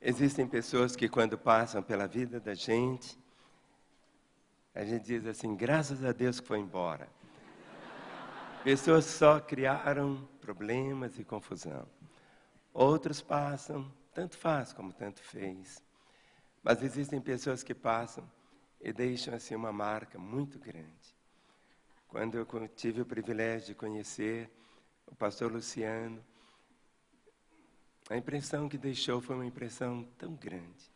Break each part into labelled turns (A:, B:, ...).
A: Existem pessoas que, quando passam pela vida da gente, a gente diz assim: graças a Deus que foi embora. Pessoas só criaram problemas e confusão. Outros passam, tanto faz como tanto fez. Mas existem pessoas que passam e deixam assim uma marca muito grande. Quando eu tive o privilégio de conhecer o pastor Luciano, a impressão que deixou foi uma impressão tão grande,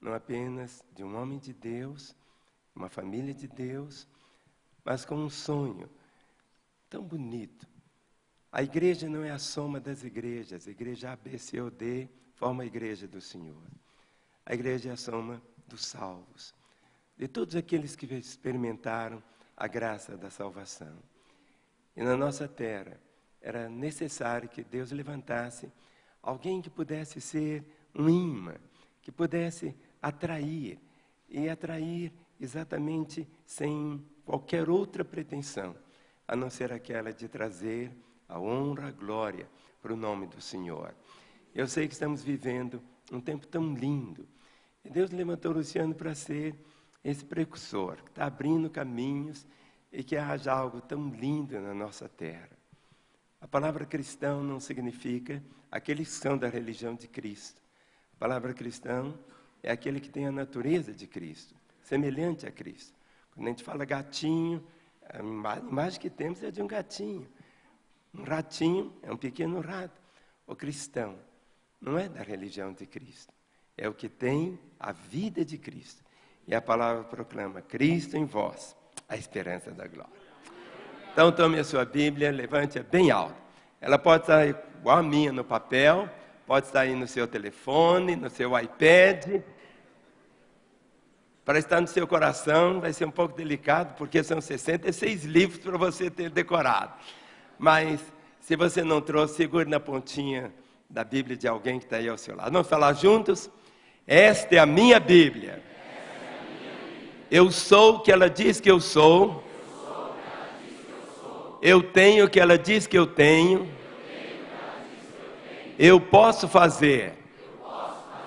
A: não apenas de um homem de Deus, uma família de Deus, mas com um sonho tão bonito. A igreja não é a soma das igrejas, a igreja A, B, C ou D forma a igreja do Senhor. A igreja é a soma dos salvos, de todos aqueles que experimentaram a graça da salvação. E na nossa terra era necessário que Deus levantasse alguém que pudesse ser um imã, que pudesse atrair, e atrair exatamente sem qualquer outra pretensão, a não ser aquela de trazer a honra, a glória para o nome do Senhor. Eu sei que estamos vivendo um tempo tão lindo, e Deus levantou Luciano para ser esse precursor, que está abrindo caminhos e que haja algo tão lindo na nossa terra. A palavra cristão não significa aqueles que são da religião de Cristo. A palavra cristão é aquele que tem a natureza de Cristo, semelhante a Cristo. Quando a gente fala gatinho, a imagem que temos é de um gatinho. Um ratinho é um pequeno rato. O cristão não é da religião de Cristo, é o que tem a vida de Cristo. E a palavra proclama: Cristo em vós, a esperança da glória. Então tome a sua Bíblia, levante-a bem alto. Ela pode estar igual a minha no papel, pode estar aí no seu telefone, no seu iPad. Para estar no seu coração vai ser um pouco delicado, porque são 66 livros para você ter decorado. Mas se você não trouxe, segure na pontinha da Bíblia de alguém que está aí ao seu lado. Vamos falar juntos? Esta é a minha Bíblia. Eu sou o que ela diz que eu sou. Eu tenho o que ela diz que eu tenho. Eu posso fazer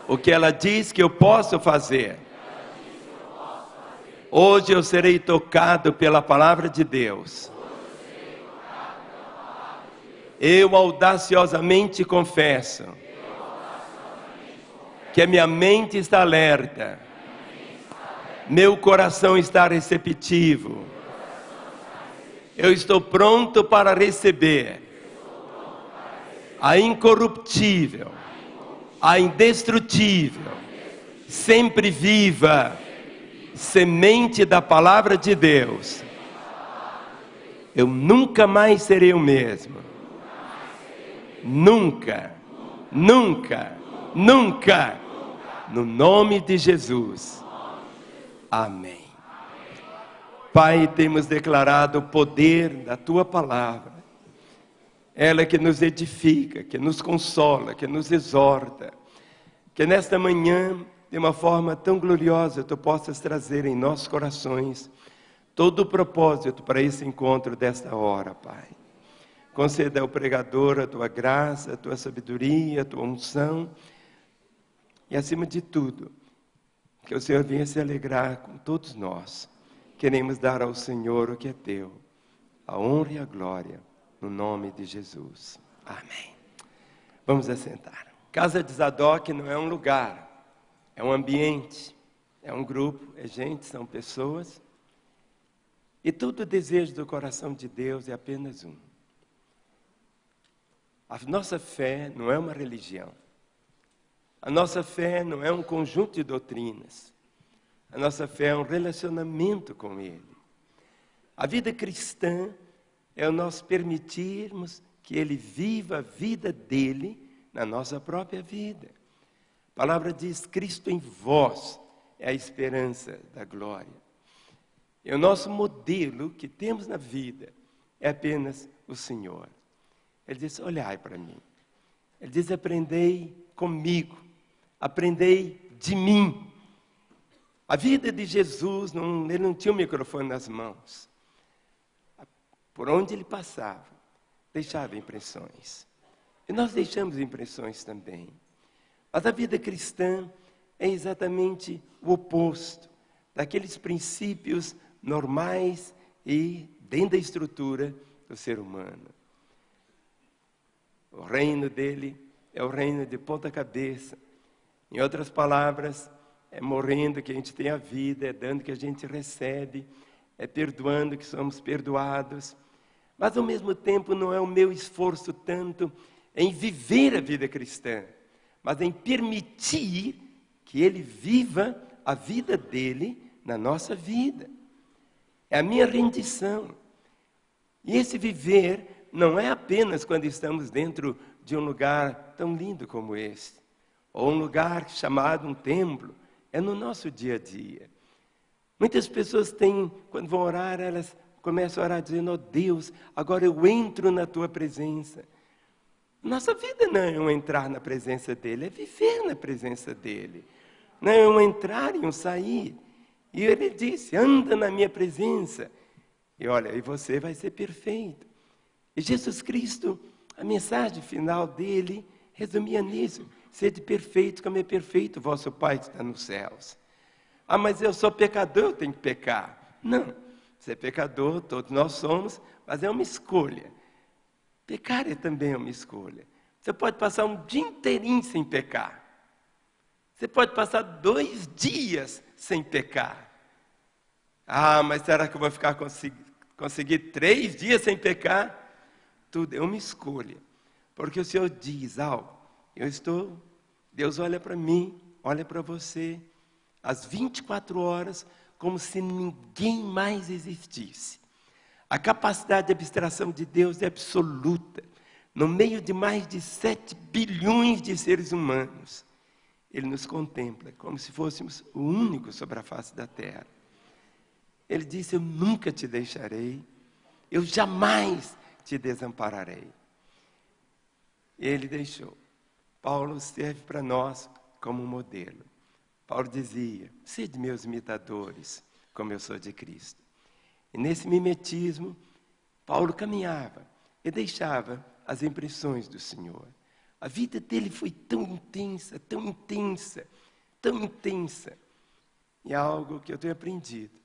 A: o que ela diz que eu posso fazer. Hoje eu serei tocado pela palavra de Deus. Eu audaciosamente confesso que a minha mente está alerta, meu coração está receptivo. Eu estou pronto para receber a incorruptível, a indestrutível, sempre viva semente da palavra de Deus. Eu nunca mais serei o mesmo. Nunca, nunca, nunca. No nome de Jesus. Amém. Pai, temos declarado o poder da tua palavra ela que nos edifica, que nos consola, que nos exorta. Que nesta manhã, de uma forma tão gloriosa, tu possas trazer em nossos corações todo o propósito para esse encontro desta hora, Pai. Conceda ao pregador a tua graça, a tua sabedoria, a tua unção e, acima de tudo, que o Senhor venha se alegrar com todos nós. Queremos dar ao Senhor o que é teu, a honra e a glória no nome de Jesus. Amém. Vamos assentar. Casa de Zadok não é um lugar, é um ambiente, é um grupo, é gente, são pessoas. E todo o desejo do coração de Deus é apenas um. A nossa fé não é uma religião. A nossa fé não é um conjunto de doutrinas. A nossa fé é um relacionamento com Ele. A vida cristã é o nós permitirmos que Ele viva a vida dele na nossa própria vida. A palavra diz: Cristo em vós é a esperança da glória. E o nosso modelo que temos na vida é apenas o Senhor. Ele diz: Olhai para mim. Ele diz: Aprendei comigo, aprendei de mim. A vida de Jesus, não, ele não tinha o microfone nas mãos por onde ele passava, deixava impressões. E nós deixamos impressões também. Mas a vida cristã é exatamente o oposto daqueles princípios normais e dentro da estrutura do ser humano. O reino dele é o reino de ponta cabeça. Em outras palavras, é morrendo que a gente tem a vida, é dando que a gente recebe, é perdoando que somos perdoados. Mas ao mesmo tempo não é o meu esforço tanto em viver a vida cristã, mas em permitir que ele viva a vida dele na nossa vida. É a minha rendição. E esse viver não é apenas quando estamos dentro de um lugar tão lindo como esse, ou um lugar chamado um templo, é no nosso dia a dia. Muitas pessoas têm, quando vão orar, elas começam a orar dizendo: Oh Deus, agora eu entro na tua presença. Nossa vida não é um entrar na presença dele, é viver na presença dele. Não é um entrar e um sair. E ele disse: anda na minha presença. E olha, e você vai ser perfeito. E Jesus Cristo, a mensagem final dele resumia nisso: sede perfeito como é perfeito vosso Pai que está nos céus. Ah, mas eu sou pecador, eu tenho que pecar. Não, você é pecador, todos nós somos, mas é uma escolha. Pecar é também uma escolha. Você pode passar um dia inteirinho sem pecar. Você pode passar dois dias sem pecar. Ah, mas será que eu vou ficar conseguir, conseguir três dias sem pecar? Tudo é uma escolha. Porque o Senhor diz, algo. Eu estou, Deus olha para mim, olha para você, às 24 horas, como se ninguém mais existisse. A capacidade de abstração de Deus é absoluta. No meio de mais de 7 bilhões de seres humanos, Ele nos contempla como se fôssemos o único sobre a face da terra. Ele disse: Eu nunca te deixarei, eu jamais te desampararei. Ele deixou. Paulo serve para nós como modelo. Paulo dizia: Sede meus imitadores, como eu sou de Cristo. E nesse mimetismo, Paulo caminhava e deixava as impressões do Senhor. A vida dele foi tão intensa, tão intensa, tão intensa. E algo que eu tenho aprendido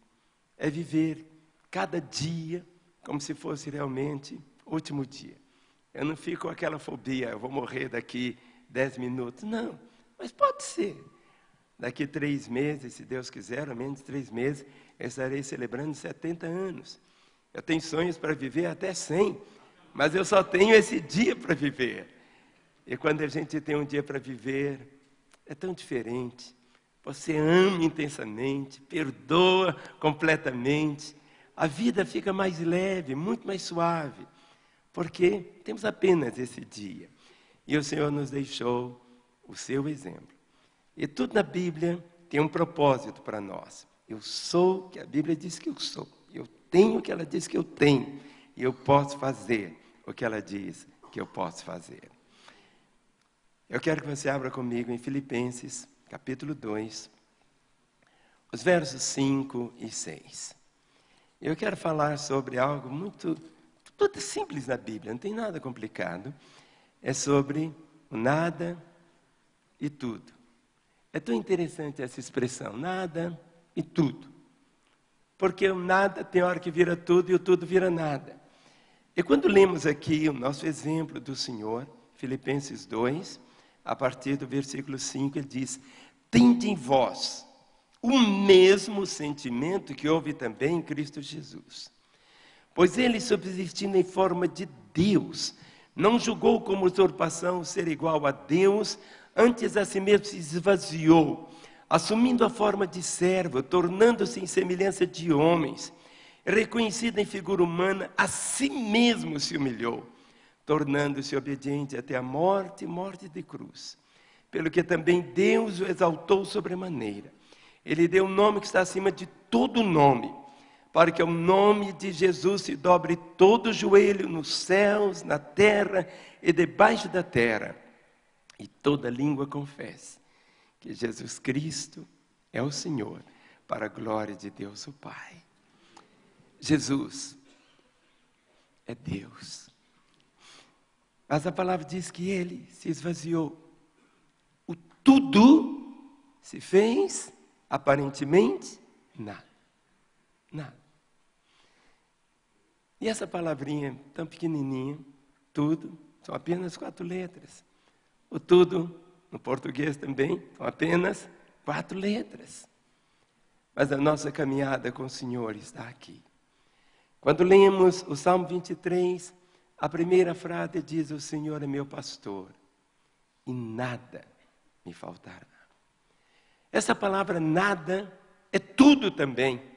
A: é viver cada dia como se fosse realmente o último dia. Eu não fico com aquela fobia, eu vou morrer daqui dez minutos. Não, mas pode ser. Daqui três meses, se Deus quiser, ou menos três meses, eu estarei celebrando 70 anos. Eu tenho sonhos para viver até 100, mas eu só tenho esse dia para viver. E quando a gente tem um dia para viver, é tão diferente. Você ama intensamente, perdoa completamente. A vida fica mais leve, muito mais suave, porque temos apenas esse dia. E o Senhor nos deixou o seu exemplo. E tudo na Bíblia tem um propósito para nós. Eu sou o que a Bíblia diz que eu sou. Eu tenho o que ela diz que eu tenho. E eu posso fazer o que ela diz que eu posso fazer. Eu quero que você abra comigo em Filipenses, capítulo 2, os versos 5 e 6. Eu quero falar sobre algo muito, muito simples na Bíblia, não tem nada complicado. É sobre o nada e tudo. É tão interessante essa expressão, nada e tudo. Porque o nada tem hora que vira tudo e o tudo vira nada. E quando lemos aqui o nosso exemplo do Senhor, Filipenses 2, a partir do versículo 5, ele diz: Tende em vós o mesmo sentimento que houve também em Cristo Jesus. Pois ele, subsistindo em forma de Deus, não julgou como usurpação ser igual a Deus, antes a si mesmo se esvaziou assumindo a forma de servo, tornando-se em semelhança de homens, reconhecido em figura humana, a si mesmo se humilhou, tornando-se obediente até a morte, morte de cruz. Pelo que também Deus o exaltou sobremaneira. Ele deu um nome que está acima de todo nome, para que o nome de Jesus se dobre todo o joelho nos céus, na terra e debaixo da terra, e toda língua confesse que Jesus Cristo é o Senhor, para a glória de Deus o Pai. Jesus é Deus. Mas a palavra diz que ele se esvaziou. O tudo se fez aparentemente nada. E essa palavrinha tão pequenininha, tudo, são apenas quatro letras. O tudo, no português também, são apenas quatro letras. Mas a nossa caminhada com o Senhor está aqui. Quando lemos o Salmo 23, a primeira frase diz: O Senhor é meu pastor, e nada me faltará. Essa palavra nada é tudo também.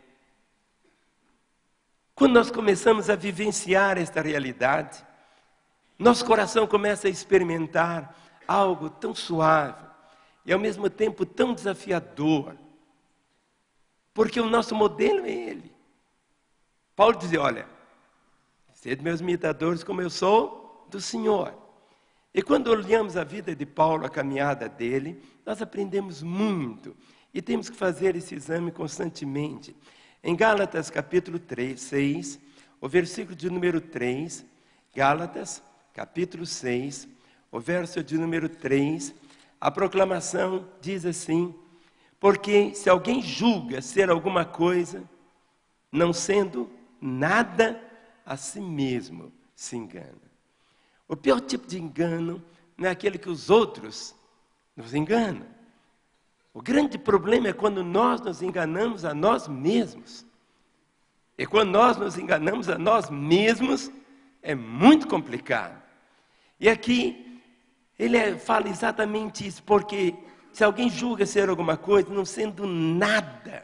A: Quando nós começamos a vivenciar esta realidade, nosso coração começa a experimentar algo tão suave e ao mesmo tempo tão desafiador, porque o nosso modelo é Ele. Paulo dizia: Olha, sede meus imitadores como eu sou do Senhor. E quando olhamos a vida de Paulo, a caminhada dele, nós aprendemos muito e temos que fazer esse exame constantemente. Em Gálatas capítulo 3, 6, o versículo de número 3, Gálatas capítulo 6, o verso de número 3, a proclamação diz assim: Porque se alguém julga ser alguma coisa, não sendo nada, a si mesmo se engana. O pior tipo de engano não é aquele que os outros nos enganam. O grande problema é quando nós nos enganamos a nós mesmos. E quando nós nos enganamos a nós mesmos, é muito complicado. E aqui, ele é, fala exatamente isso, porque se alguém julga ser alguma coisa, não sendo nada,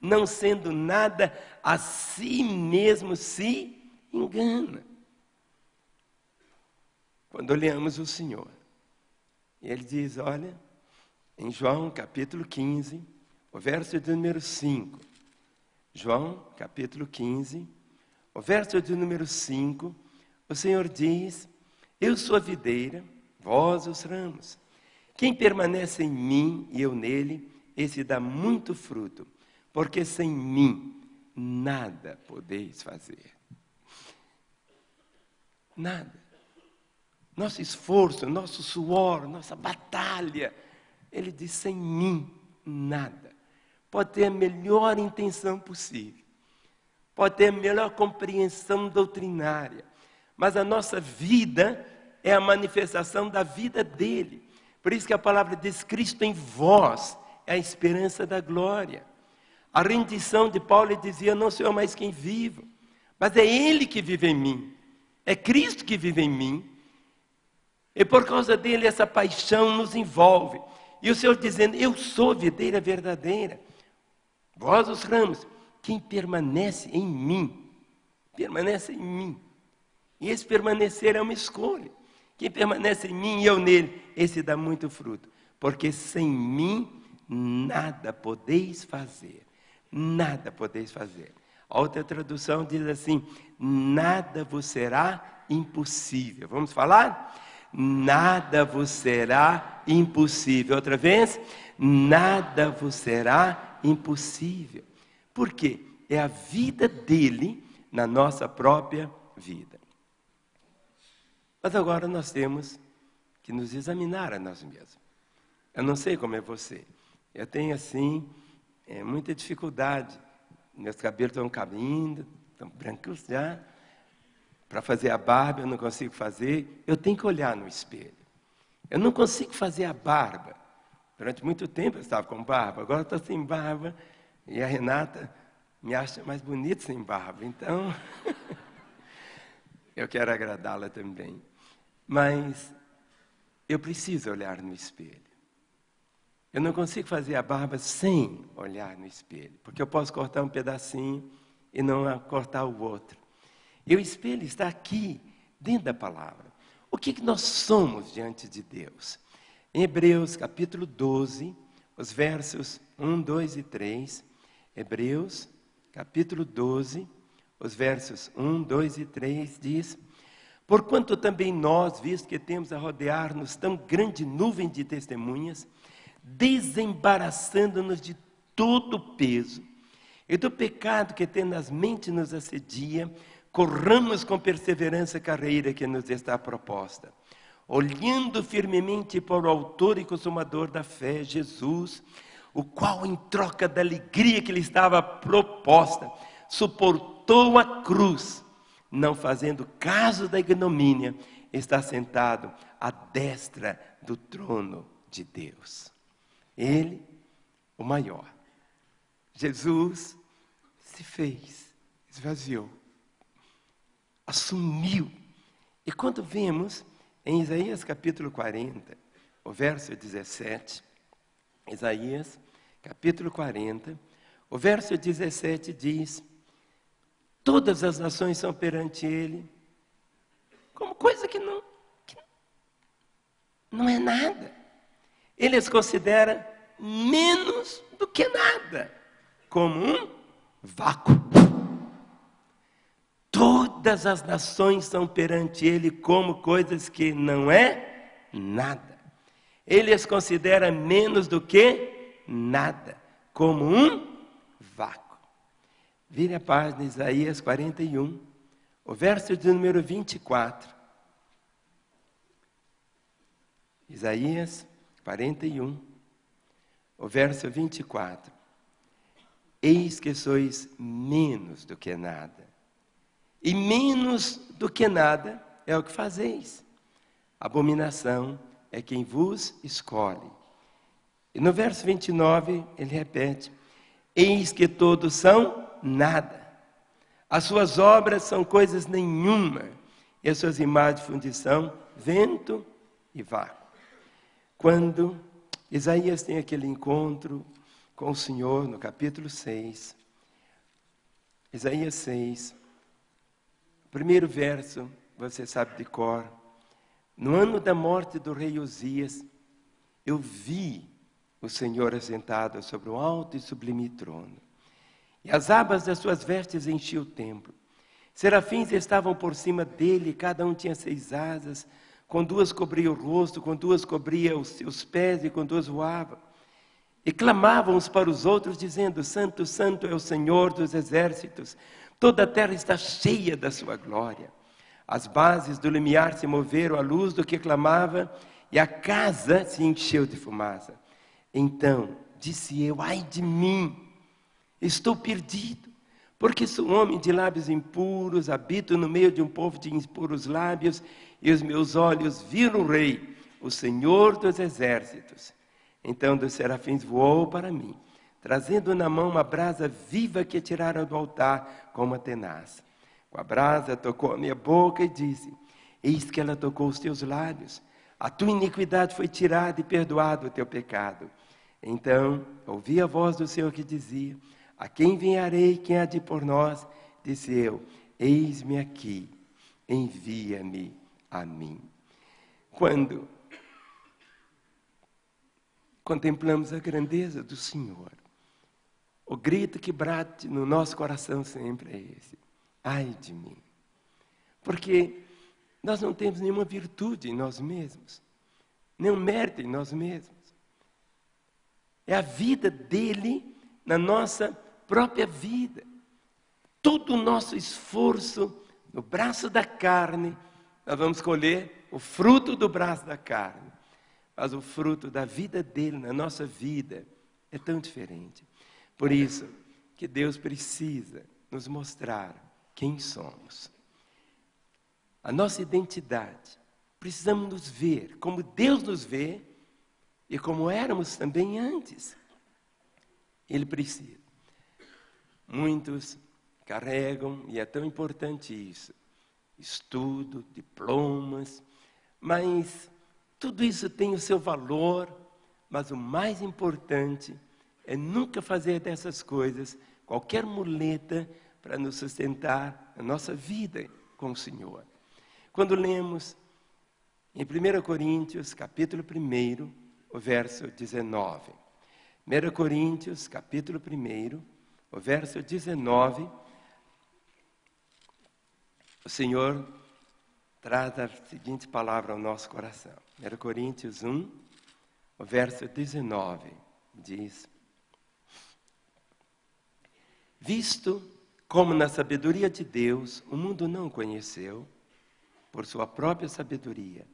A: não sendo nada, a si mesmo se engana. Quando olhamos o Senhor, ele diz: Olha, em João capítulo 15, o verso de número 5. João capítulo 15, o verso de número 5, o Senhor diz: Eu sou a videira, vós os ramos. Quem permanece em mim e eu nele, esse dá muito fruto, porque sem mim nada podeis fazer. Nada. Nosso esforço, nosso suor, nossa batalha, ele diz: sem mim, nada. Pode ter a melhor intenção possível, pode ter a melhor compreensão doutrinária, mas a nossa vida é a manifestação da vida dele. Por isso que a palavra diz: Cristo em vós é a esperança da glória. A rendição de Paulo dizia: Não sou eu mais quem vivo, mas é Ele que vive em mim, é Cristo que vive em mim. E por causa dele, essa paixão nos envolve. E o Senhor dizendo: Eu sou videira verdadeira. Vós, os ramos, quem permanece em mim, permanece em mim. E esse permanecer é uma escolha. Quem permanece em mim e eu nele, esse dá muito fruto. Porque sem mim nada podeis fazer. Nada podeis fazer. A outra tradução diz assim: nada vos será impossível. Vamos falar? Nada vos será impossível. Outra vez, nada vos será impossível. Por quê? É a vida dele na nossa própria vida. Mas agora nós temos que nos examinar a nós mesmos. Eu não sei como é você. Eu tenho, assim, é, muita dificuldade. Meus cabelos estão caindo, estão brancos já. Para fazer a barba eu não consigo fazer, eu tenho que olhar no espelho. Eu não consigo fazer a barba. Durante muito tempo eu estava com barba, agora estou sem barba e a Renata me acha mais bonito sem barba. Então, eu quero agradá-la também. Mas eu preciso olhar no espelho. Eu não consigo fazer a barba sem olhar no espelho, porque eu posso cortar um pedacinho e não cortar o outro. E o espelho está aqui, dentro da palavra. O que, que nós somos diante de Deus? Em Hebreus capítulo 12, os versos 1, 2 e 3. Hebreus capítulo 12, os versos 1, 2 e 3 diz: Porquanto também nós, visto que temos a rodear-nos tão grande nuvem de testemunhas, desembaraçando-nos de todo o peso e do pecado que tenazmente nos assedia, corramos com perseverança a carreira que nos está proposta, olhando firmemente para o Autor e Consumador da fé, Jesus, o qual, em troca da alegria que lhe estava proposta, suportou a cruz, não fazendo caso da ignomínia, está sentado à destra do trono de Deus. Ele, o maior. Jesus se fez, esvaziou, assumiu. E quando vemos em Isaías capítulo 40, o verso 17, Isaías capítulo 40, o verso 17 diz: Todas as nações são perante ele, como coisa que não, que não é nada. Ele as considera menos do que nada, como um vácuo. Todas as nações são perante ele como coisas que não é nada. Ele as considera menos do que nada, como um vácuo. Vire a página Isaías 41, o verso de número 24. Isaías 41, o verso 24. Eis que sois menos do que nada e menos do que nada é o que fazeis. Abominação é quem vos escolhe. E no verso 29, ele repete: Eis que todos são nada. As suas obras são coisas nenhuma, e as suas imagens de fundição, vento e vácuo. Quando Isaías tem aquele encontro com o Senhor no capítulo 6, Isaías 6, Primeiro verso, você sabe de cor. No ano da morte do rei Osias, eu vi o Senhor assentado sobre um alto e sublime trono. E as abas das suas vestes enchiam o templo. Serafins estavam por cima dele, cada um tinha seis asas, com duas cobria o rosto, com duas cobria os seus pés e com duas voava. E clamavam uns para os outros, dizendo: Santo, Santo é o Senhor dos exércitos, Toda a terra está cheia da sua glória. As bases do limiar se moveram à luz do que clamava, e a casa se encheu de fumaça. Então disse eu: Ai de mim, estou perdido, porque sou homem de lábios impuros, habito no meio de um povo de impuros lábios, e os meus olhos viram o Rei, o Senhor dos exércitos. Então dos serafins voou para mim trazendo na mão uma brasa viva que tiraram do altar com uma tenaz. Com a brasa tocou a minha boca e disse: Eis que ela tocou os teus lábios. A tua iniquidade foi tirada e perdoado o teu pecado. Então ouvi a voz do Senhor que dizia: A quem enviarei? Quem há de por nós? Disse eu: Eis-me aqui, envia-me a mim. Quando contemplamos a grandeza do Senhor, o grito que bate no nosso coração sempre é esse: ai de mim. Porque nós não temos nenhuma virtude em nós mesmos, nenhum mérito em nós mesmos. É a vida dele na nossa própria vida. Todo o nosso esforço no braço da carne, nós vamos colher o fruto do braço da carne. Mas o fruto da vida dele na nossa vida é tão diferente. Por isso que Deus precisa nos mostrar quem somos. A nossa identidade. Precisamos nos ver como Deus nos vê e como éramos também antes. Ele precisa. Muitos carregam, e é tão importante isso, estudo, diplomas, mas tudo isso tem o seu valor, mas o mais importante é nunca fazer dessas coisas qualquer muleta para nos sustentar a nossa vida com o Senhor. Quando lemos em 1 Coríntios, capítulo 1, o verso 19. 1 Coríntios, capítulo 1, o verso 19, o Senhor traz a seguinte palavra ao nosso coração. 1 Coríntios 1, o verso 19, diz: Visto como na sabedoria de Deus o mundo não conheceu, por sua própria sabedoria,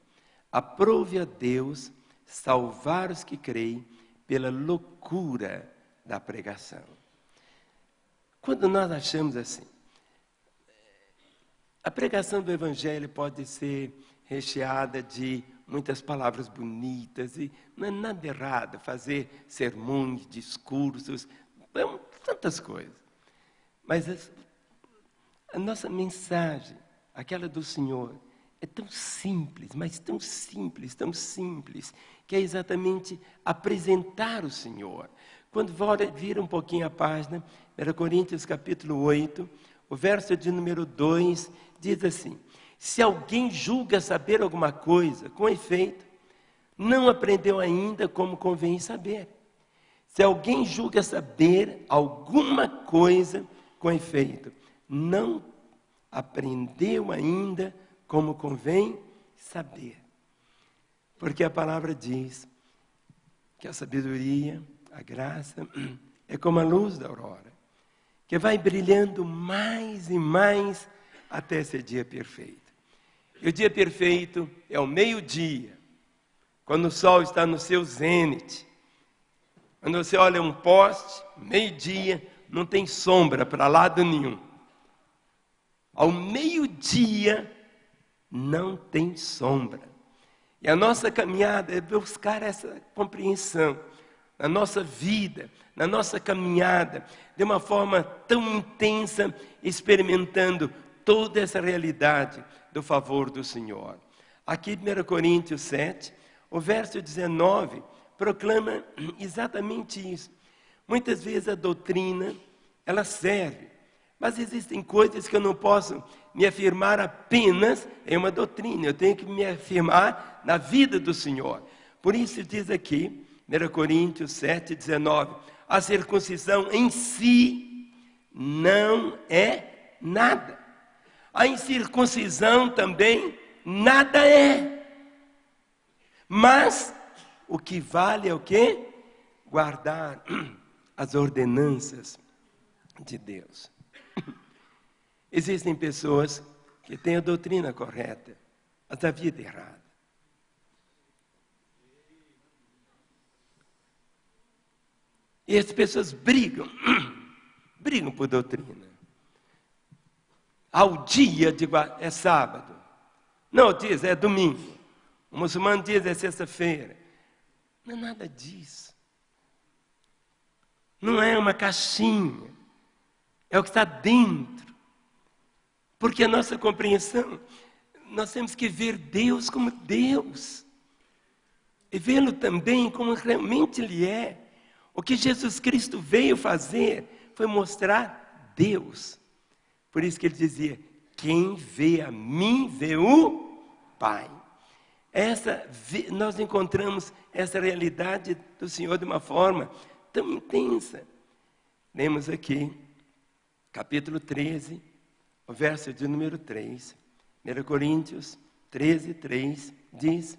A: aprove a Deus salvar os que creem pela loucura da pregação. Quando nós achamos assim, a pregação do Evangelho pode ser recheada de muitas palavras bonitas e não é nada errado fazer sermões, discursos, tantas coisas. Mas a nossa mensagem, aquela do Senhor, é tão simples, mas tão simples, tão simples, que é exatamente apresentar o Senhor. Quando vira um pouquinho a página, 1 Coríntios capítulo 8, o verso de número 2 diz assim: Se alguém julga saber alguma coisa, com efeito, não aprendeu ainda como convém saber. Se alguém julga saber alguma coisa, com efeito, não aprendeu ainda como convém saber. Porque a palavra diz que a sabedoria, a graça, é como a luz da aurora, que vai brilhando mais e mais até ser dia perfeito. E o dia perfeito é o meio-dia, quando o sol está no seu zênite. Quando você olha um poste, meio-dia, não tem sombra para lado nenhum. Ao meio-dia, não tem sombra. E a nossa caminhada é buscar essa compreensão na nossa vida, na nossa caminhada, de uma forma tão intensa, experimentando toda essa realidade do favor do Senhor. Aqui, 1 Coríntios 7, o verso 19, proclama exatamente isso. Muitas vezes a doutrina, ela serve, mas existem coisas que eu não posso me afirmar apenas em uma doutrina, eu tenho que me afirmar na vida do Senhor. Por isso diz aqui, 1 Coríntios 7, 19, a circuncisão em si não é nada. A incircuncisão também nada é. Mas o que vale é o que? Guardar as ordenanças de Deus. Existem pessoas que têm a doutrina correta, mas a vida errada. E as pessoas brigam, brigam por doutrina. Ao dia de é sábado. Não, diz, é domingo. O muçulmano diz, é sexta-feira. Não é nada disso. Não é uma caixinha. É o que está dentro. Porque a nossa compreensão, nós temos que ver Deus como Deus. E vê-lo também como realmente Ele é. O que Jesus Cristo veio fazer foi mostrar Deus. Por isso que ele dizia: Quem vê a mim, vê o Pai. Essa, nós encontramos essa realidade do Senhor de uma forma tão intensa. Lemos aqui, capítulo 13, o verso de número 3, 1 Coríntios 13, 3, diz: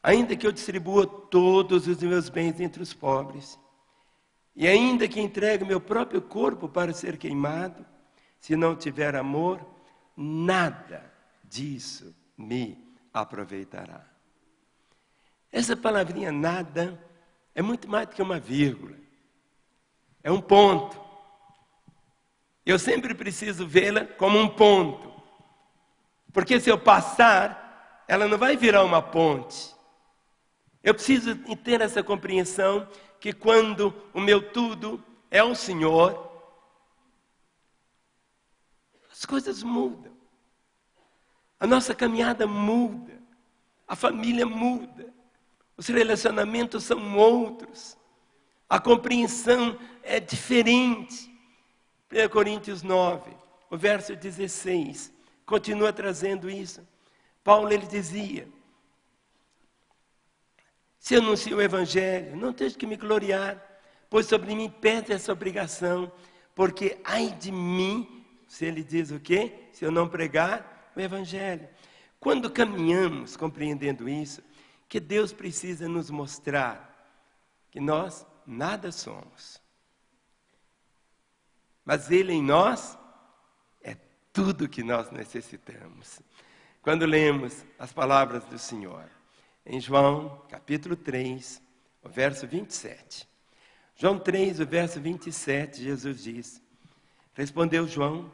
A: Ainda que eu distribua todos os meus bens entre os pobres, e ainda que entregue meu próprio corpo para ser queimado, se não tiver amor, nada disso me aproveitará. Essa palavrinha nada é muito mais do que uma vírgula, é um ponto. Eu sempre preciso vê-la como um ponto. Porque se eu passar, ela não vai virar uma ponte. Eu preciso ter essa compreensão que quando o meu tudo é o Senhor, as coisas mudam. A nossa caminhada muda. A família muda. Os relacionamentos são outros. A compreensão é diferente. 1 Coríntios 9, o verso 16, continua trazendo isso. Paulo ele dizia: Se anuncio o evangelho, não tenho que me gloriar, pois sobre mim pesa essa obrigação, porque ai de mim, se ele diz o quê? Se eu não pregar o evangelho. Quando caminhamos compreendendo isso, que Deus precisa nos mostrar que nós nada somos. Mas Ele em nós é tudo que nós necessitamos. quando lemos as palavras do Senhor. Em João, capítulo 3, o verso 27. João 3, o verso 27, Jesus diz: Respondeu João: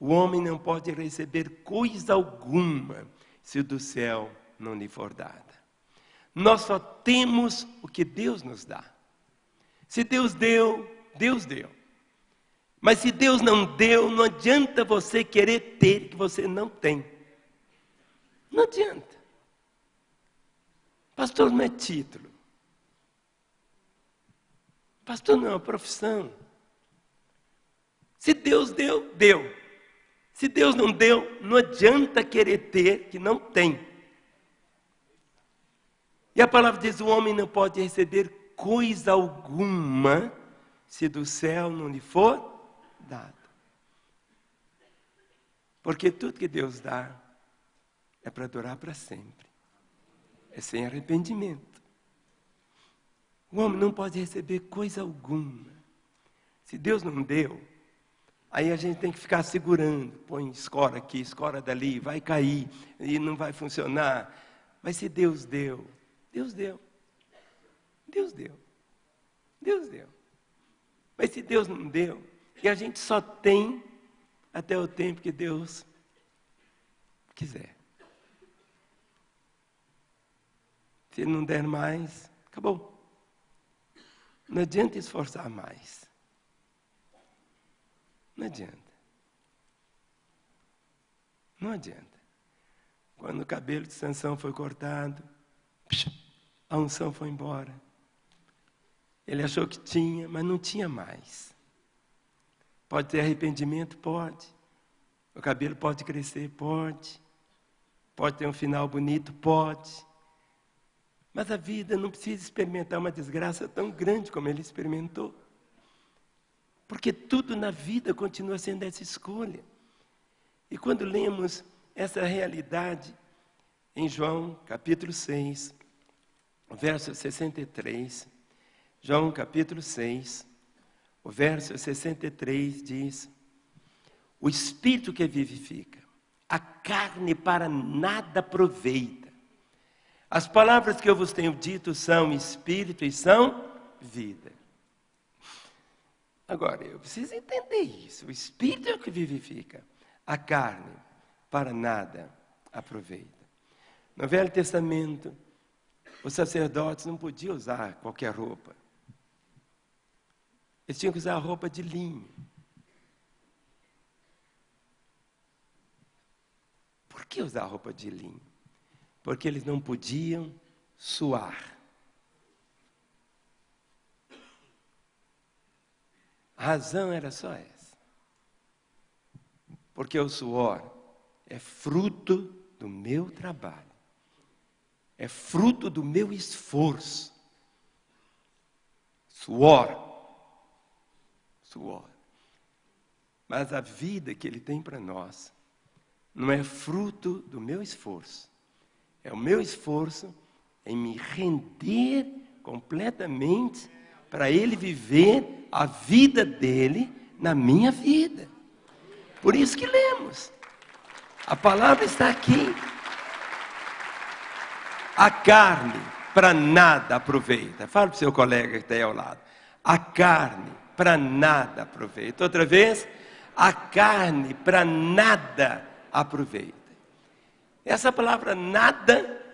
A: O homem não pode receber coisa alguma se do céu não lhe for dada. Nós só temos o que Deus nos dá. Se Deus deu, Deus deu. Mas se Deus não deu, não adianta você querer ter que você não tem. Não adianta. Pastor não é título. Pastor não é uma profissão. Se Deus deu, deu. Se Deus não deu, não adianta querer ter que não tem. E a palavra diz: o homem não pode receber coisa alguma se do céu não lhe for dado. Porque tudo que Deus dá é para durar para sempre. É sem arrependimento. O homem não pode receber coisa alguma. Se Deus não deu, aí a gente tem que ficar segurando. Põe escora aqui, escora dali, vai cair e não vai funcionar. Mas se Deus deu, Deus deu. Deus deu. Deus deu. Mas se Deus não deu, e a gente só tem até o tempo que Deus quiser. Se não der mais, acabou. Não adianta esforçar mais. Não adianta. Não adianta. Quando o cabelo de Sansão foi cortado, a unção foi embora. Ele achou que tinha, mas não tinha mais. Pode ter arrependimento? Pode. O cabelo pode crescer? Pode. Pode ter um final bonito? Pode. Mas a vida não precisa experimentar uma desgraça tão grande como ele experimentou. Porque tudo na vida continua sendo essa escolha. E quando lemos essa realidade em João capítulo 6, verso 63, João capítulo 6, o verso 63 diz: O espírito que vivifica, a carne para nada aproveita. As palavras que eu vos tenho dito são espírito e são vida. Agora, eu preciso entender isso. O espírito é o que vivifica, a carne para nada aproveita. No Velho Testamento, os sacerdotes não podiam usar qualquer roupa. Eles tinham que usar roupa de linho. Por que usar roupa de linho? Porque eles não podiam suar. A razão era só essa. Porque o suor é fruto do meu trabalho, é fruto do meu esforço. Suor Mas a vida que Ele tem para nós não é fruto do meu esforço. É o meu esforço em me render completamente para Ele viver a vida dele na minha vida. Por isso que lemos. A palavra está aqui. A carne para nada aproveita. Fala para o seu colega que está aí ao lado. A carne para nada aproveita. Outra vez, a carne para nada aproveita. Essa palavra nada,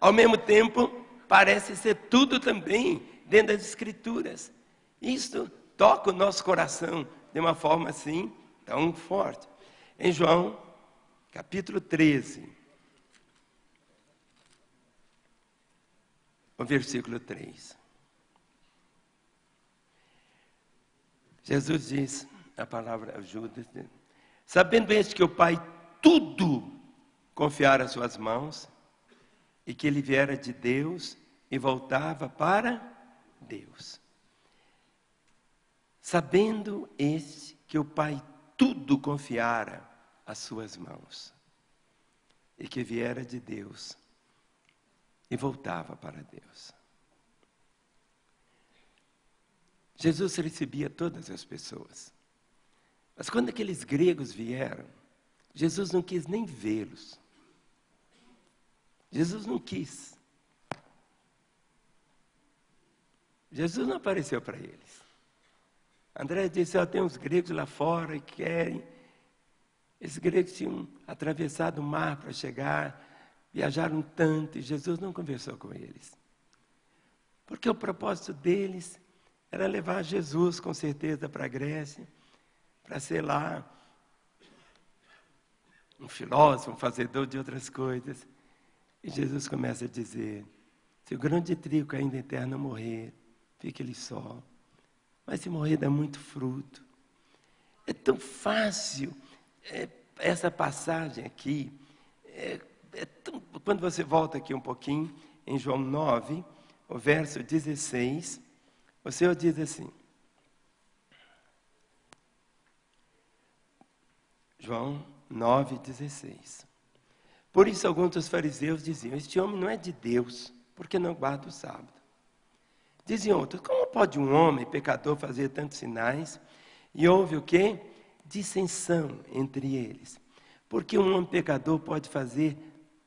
A: ao mesmo tempo, parece ser tudo também dentro das Escrituras. Isso toca o nosso coração de uma forma assim tão forte. Em João, capítulo 13, o versículo 3. Jesus diz, a palavra ajuda, sabendo este que o Pai tudo confiara às suas mãos, e que ele viera de Deus e voltava para Deus. Sabendo este que o Pai tudo confiara às suas mãos, e que viera de Deus e voltava para Deus. Jesus recebia todas as pessoas. Mas quando aqueles gregos vieram, Jesus não quis nem vê-los. Jesus não quis. Jesus não apareceu para eles. André disse: oh, tem uns gregos lá fora que querem. Esses gregos tinham atravessado o mar para chegar, viajaram tanto e Jesus não conversou com eles. Porque o propósito deles era levar Jesus, com certeza, para a Grécia, para ser lá um filósofo, um fazedor de outras coisas. E Jesus começa a dizer: se o grão de trigo ainda não morrer, fique ele só. Mas se morrer, dá muito fruto. É tão fácil é, essa passagem aqui. É, é tão, quando você volta aqui um pouquinho, em João 9, o verso 16, o Senhor diz assim. João 9,16. Por isso, alguns dos fariseus diziam: Este homem não é de Deus, porque não guarda o sábado. Diziam outros: Como pode um homem pecador fazer tantos sinais? E houve o quê? Dissensão entre eles. Porque um homem pecador pode fazer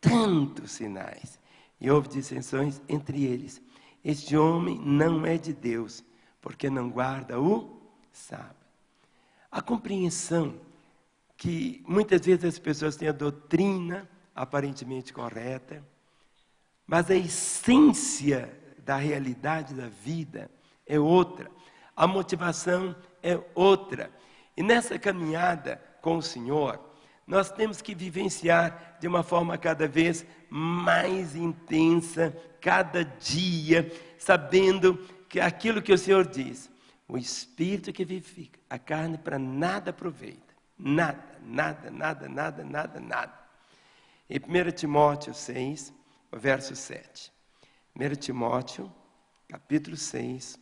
A: tantos sinais? E houve dissensões entre eles. Este homem não é de Deus, porque não guarda o sábado. A compreensão que muitas vezes as pessoas têm a doutrina aparentemente correta, mas a essência da realidade da vida é outra, a motivação é outra. E nessa caminhada com o Senhor, nós temos que vivenciar de uma forma cada vez mais intensa, cada dia, sabendo que aquilo que o Senhor diz, o Espírito que vivifica, a carne para nada aproveita. Nada, nada, nada, nada, nada, nada. Em 1 Timóteo 6, verso 7. 1 Timóteo, capítulo 6,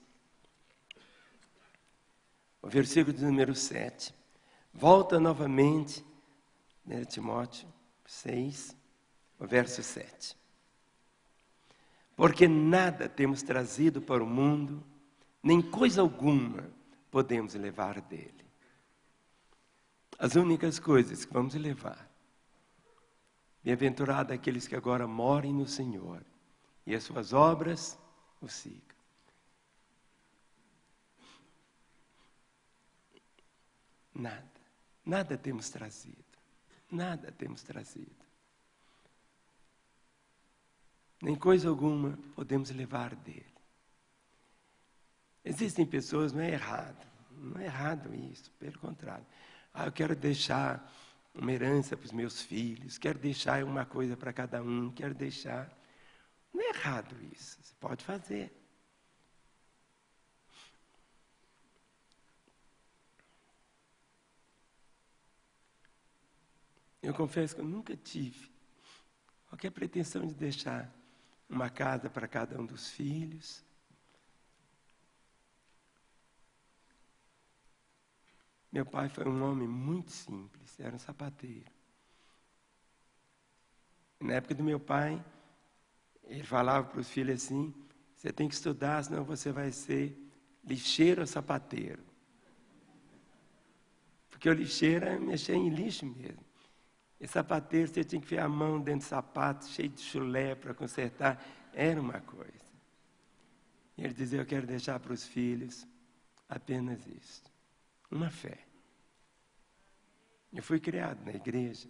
A: o versículo de número 7. Volta novamente, 1 Timóteo 6, o verso 7. Porque nada temos trazido para o mundo, nem coisa alguma podemos levar dele. As únicas coisas que vamos levar. Bem-aventurado aqueles que agora morem no Senhor e as suas obras o sigam. Nada, nada temos trazido, nada temos trazido. Nem coisa alguma podemos levar dele. Existem pessoas, não é errado, não é errado isso, pelo contrário. Ah, eu quero deixar uma herança para os meus filhos, quero deixar uma coisa para cada um, quero deixar. Não é errado isso, você pode fazer. Eu confesso que eu nunca tive qualquer pretensão de deixar uma casa para cada um dos filhos, Meu pai foi um homem muito simples, era um sapateiro. Na época do meu pai, ele falava para os filhos assim: você tem que estudar, senão você vai ser lixeiro ou sapateiro. Porque o lixeiro é mexer em lixo mesmo. E sapateiro, você tinha que ver a mão dentro do sapato, cheio de chulé para consertar. Era uma coisa. E ele dizia: Eu quero deixar para os filhos apenas isso uma fé. Eu fui criado na igreja,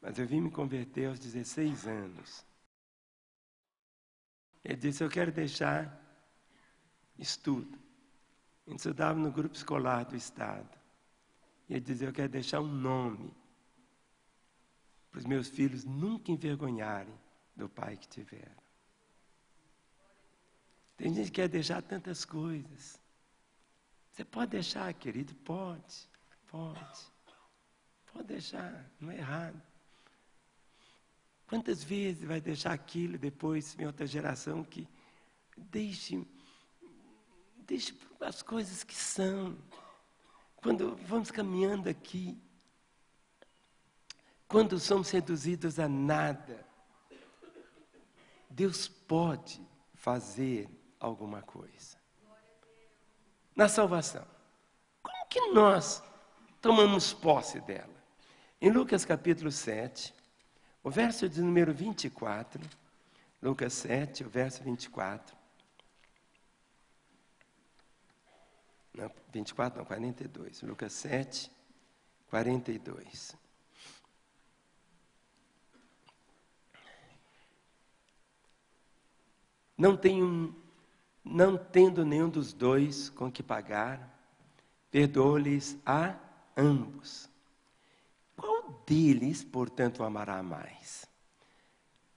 A: mas eu vim me converter aos 16 anos. Ele disse: Eu quero deixar estudo. A gente estudava no grupo escolar do Estado. E ele dizia: Eu quero deixar um nome para os meus filhos nunca envergonharem do pai que tiveram. Tem gente que quer deixar tantas coisas. Você pode deixar, querido? Pode, pode. Pode deixar, não é errado. Quantas vezes vai deixar aquilo depois, em outra geração, que deixe, deixe as coisas que são. Quando vamos caminhando aqui, quando somos seduzidos a nada, Deus pode fazer alguma coisa na salvação. Como que nós tomamos posse dela? Em Lucas capítulo 7, O verso de número 24, Lucas 7, o verso 24. Não, 24 não, 42. Lucas 7, 42. Não, tenho, não tendo nenhum dos dois com que pagar, perdoou-lhes a ambos. Qual deles, portanto, amará mais?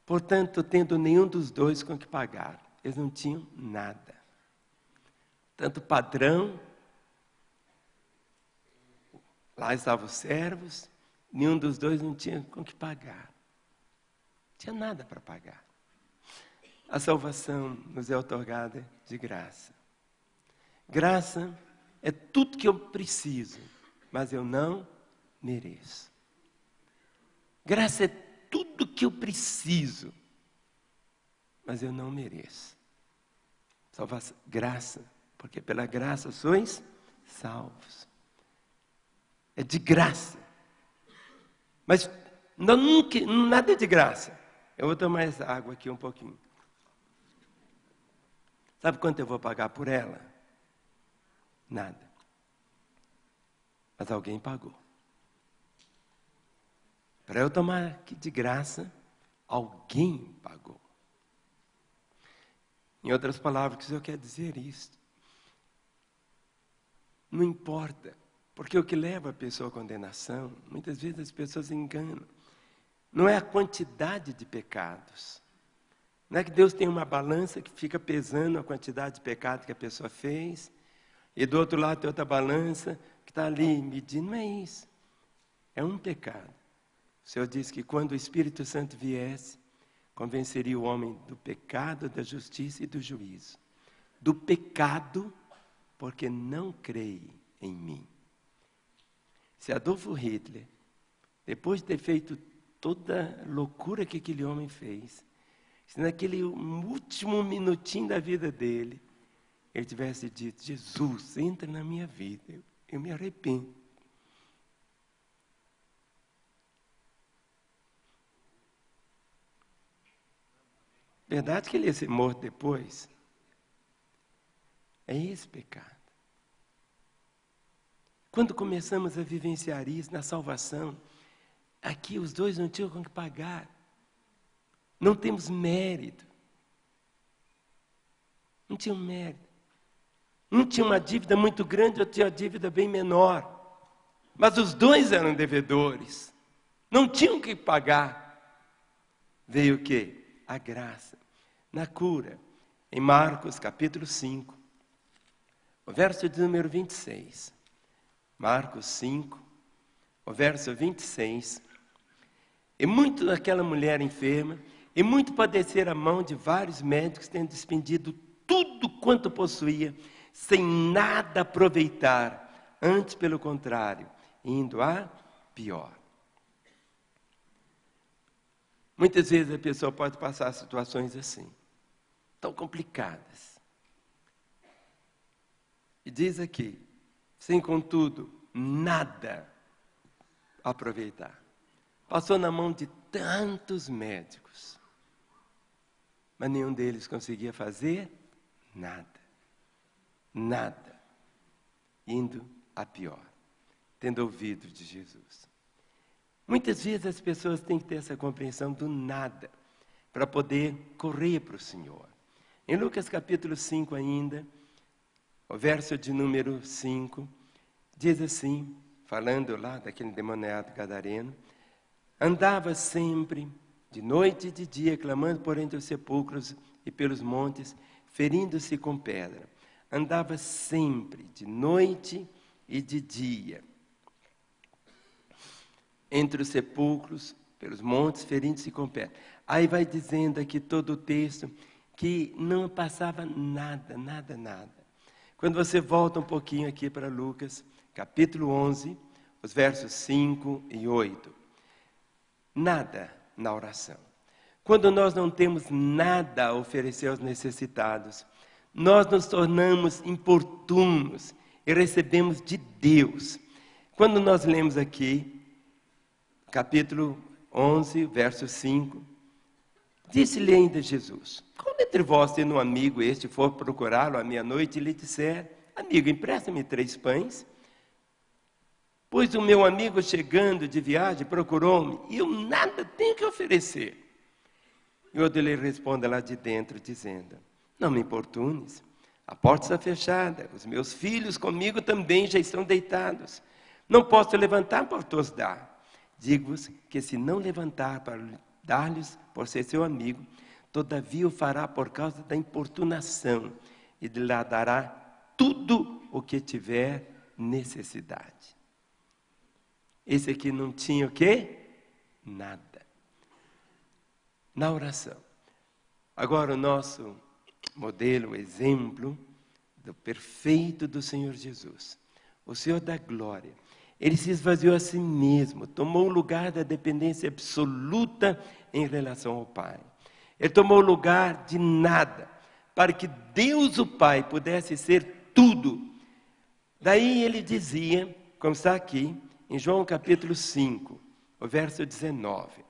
A: Portanto, tendo nenhum dos dois com que pagar, eles não tinham nada. Tanto padrão, lá estavam os servos, nenhum dos dois não tinha com que pagar. Não tinha nada para pagar. A salvação nos é otorgada de graça. Graça é tudo que eu preciso, mas eu não mereço. Graça é tudo que eu preciso, mas eu não mereço. Salvação, graça, porque pela graça sois salvos. É de graça. Mas não, nunca, nada é de graça. Eu vou tomar essa água aqui um pouquinho. Sabe quanto eu vou pagar por ela? Nada. Mas alguém pagou. Para eu tomar aqui de graça, alguém pagou. Em outras palavras, o que o Senhor quer dizer isso? Não importa, porque o que leva a pessoa à condenação, muitas vezes as pessoas enganam. Não é a quantidade de pecados, não é que Deus tem uma balança que fica pesando a quantidade de pecado que a pessoa fez, e do outro lado tem outra balança que está ali medindo. Não é isso. É um pecado. O Senhor disse que quando o Espírito Santo viesse, convenceria o homem do pecado, da justiça e do juízo. Do pecado, porque não creio em mim. Se Adolfo Hitler, depois de ter feito toda a loucura que aquele homem fez, se naquele último minutinho da vida dele, ele tivesse dito: Jesus, entra na minha vida, eu, eu me arrependo. Verdade que ele ia ser morto depois? É esse pecado. Quando começamos a vivenciar isso na salvação, aqui os dois não tinham com que pagar. Não temos mérito. Não tinha mérito. Um tinha uma dívida muito grande, outro tinha uma dívida bem menor. Mas os dois eram devedores. Não tinham que pagar. Veio o quê? A graça. Na cura. Em Marcos capítulo 5. O verso de número 26. Marcos 5, o verso 26. E muito daquela mulher enferma e muito padecer a mão de vários médicos, tendo despendido tudo quanto possuía, sem nada aproveitar, antes, pelo contrário, indo a pior. Muitas vezes a pessoa pode passar situações assim, tão complicadas. E diz aqui, sem contudo nada aproveitar. Passou na mão de tantos médicos mas nenhum deles conseguia fazer nada. Nada. Indo a pior, tendo ouvido de Jesus. Muitas vezes as pessoas têm que ter essa compreensão do nada para poder correr para o Senhor. Em Lucas capítulo 5 ainda, o verso de número 5, diz assim, falando lá daquele demoniado gadareno, andava sempre de noite e de dia, clamando por entre os sepulcros e pelos montes, ferindo-se com pedra. Andava sempre, de noite e de dia, entre os sepulcros, pelos montes, ferindo-se com pedra. Aí vai dizendo aqui todo o texto que não passava nada, nada, nada. Quando você volta um pouquinho aqui para Lucas, capítulo 11, os versos 5 e 8. Nada na oração. Quando nós não temos nada a oferecer aos necessitados, nós nos tornamos importunos e recebemos de Deus. Quando nós lemos aqui, capítulo 11, verso 5. Disse-lhe ainda Jesus: Quando entre vós, tendo um amigo este, for procurá-lo à meia-noite e lhe disser: Amigo, empresta-me três pães? Pois o meu amigo, chegando de viagem, procurou-me e eu nada tenho que oferecer. E o lhe responde lá de dentro, dizendo: Não me importunes, a porta está fechada, os meus filhos comigo também já estão deitados. Não posso levantar para os dar. Digo-vos que se não levantar para dar-lhes por ser seu amigo, todavia o fará por causa da importunação e lhe dará tudo o que tiver necessidade. Esse aqui não tinha o quê? Nada. Na oração. Agora o nosso modelo, exemplo do perfeito do Senhor Jesus, o Senhor da glória. Ele se esvaziou a si mesmo, tomou o lugar da dependência absoluta em relação ao Pai. Ele tomou o lugar de nada, para que Deus o Pai pudesse ser tudo. Daí ele dizia, como está aqui, em João capítulo 5, o verso 19.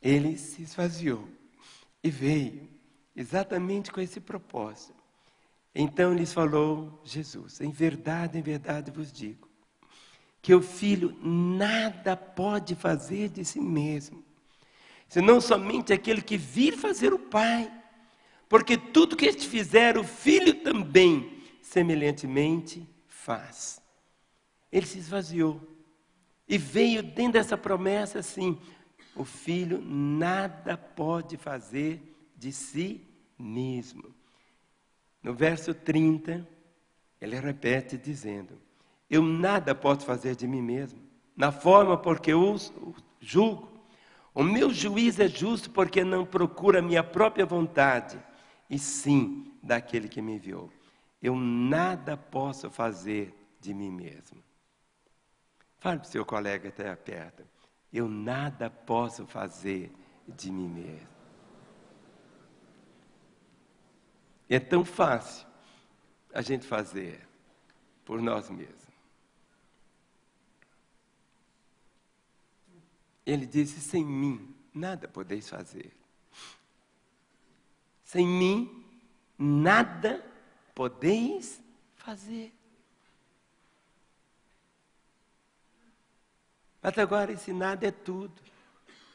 A: Ele se esvaziou e veio exatamente com esse propósito. Então lhes falou Jesus: Em verdade, em verdade vos digo, que o filho nada pode fazer de si mesmo, senão somente aquele que vir fazer o Pai. Porque tudo que este fizer, o filho também, semelhantemente, faz. Ele se esvaziou e veio dentro dessa promessa assim: o filho nada pode fazer de si mesmo. No verso 30, ele repete dizendo: Eu nada posso fazer de mim mesmo, na forma porque eu julgo. O meu juiz é justo porque não procura a minha própria vontade, e sim daquele que me enviou. Eu nada posso fazer de mim mesmo. Fale para o seu colega até perto. Eu nada posso fazer de mim mesmo. É tão fácil a gente fazer por nós mesmos. Ele disse: sem mim nada podeis fazer. Sem mim nada podeis fazer. Mas agora esse nada é tudo.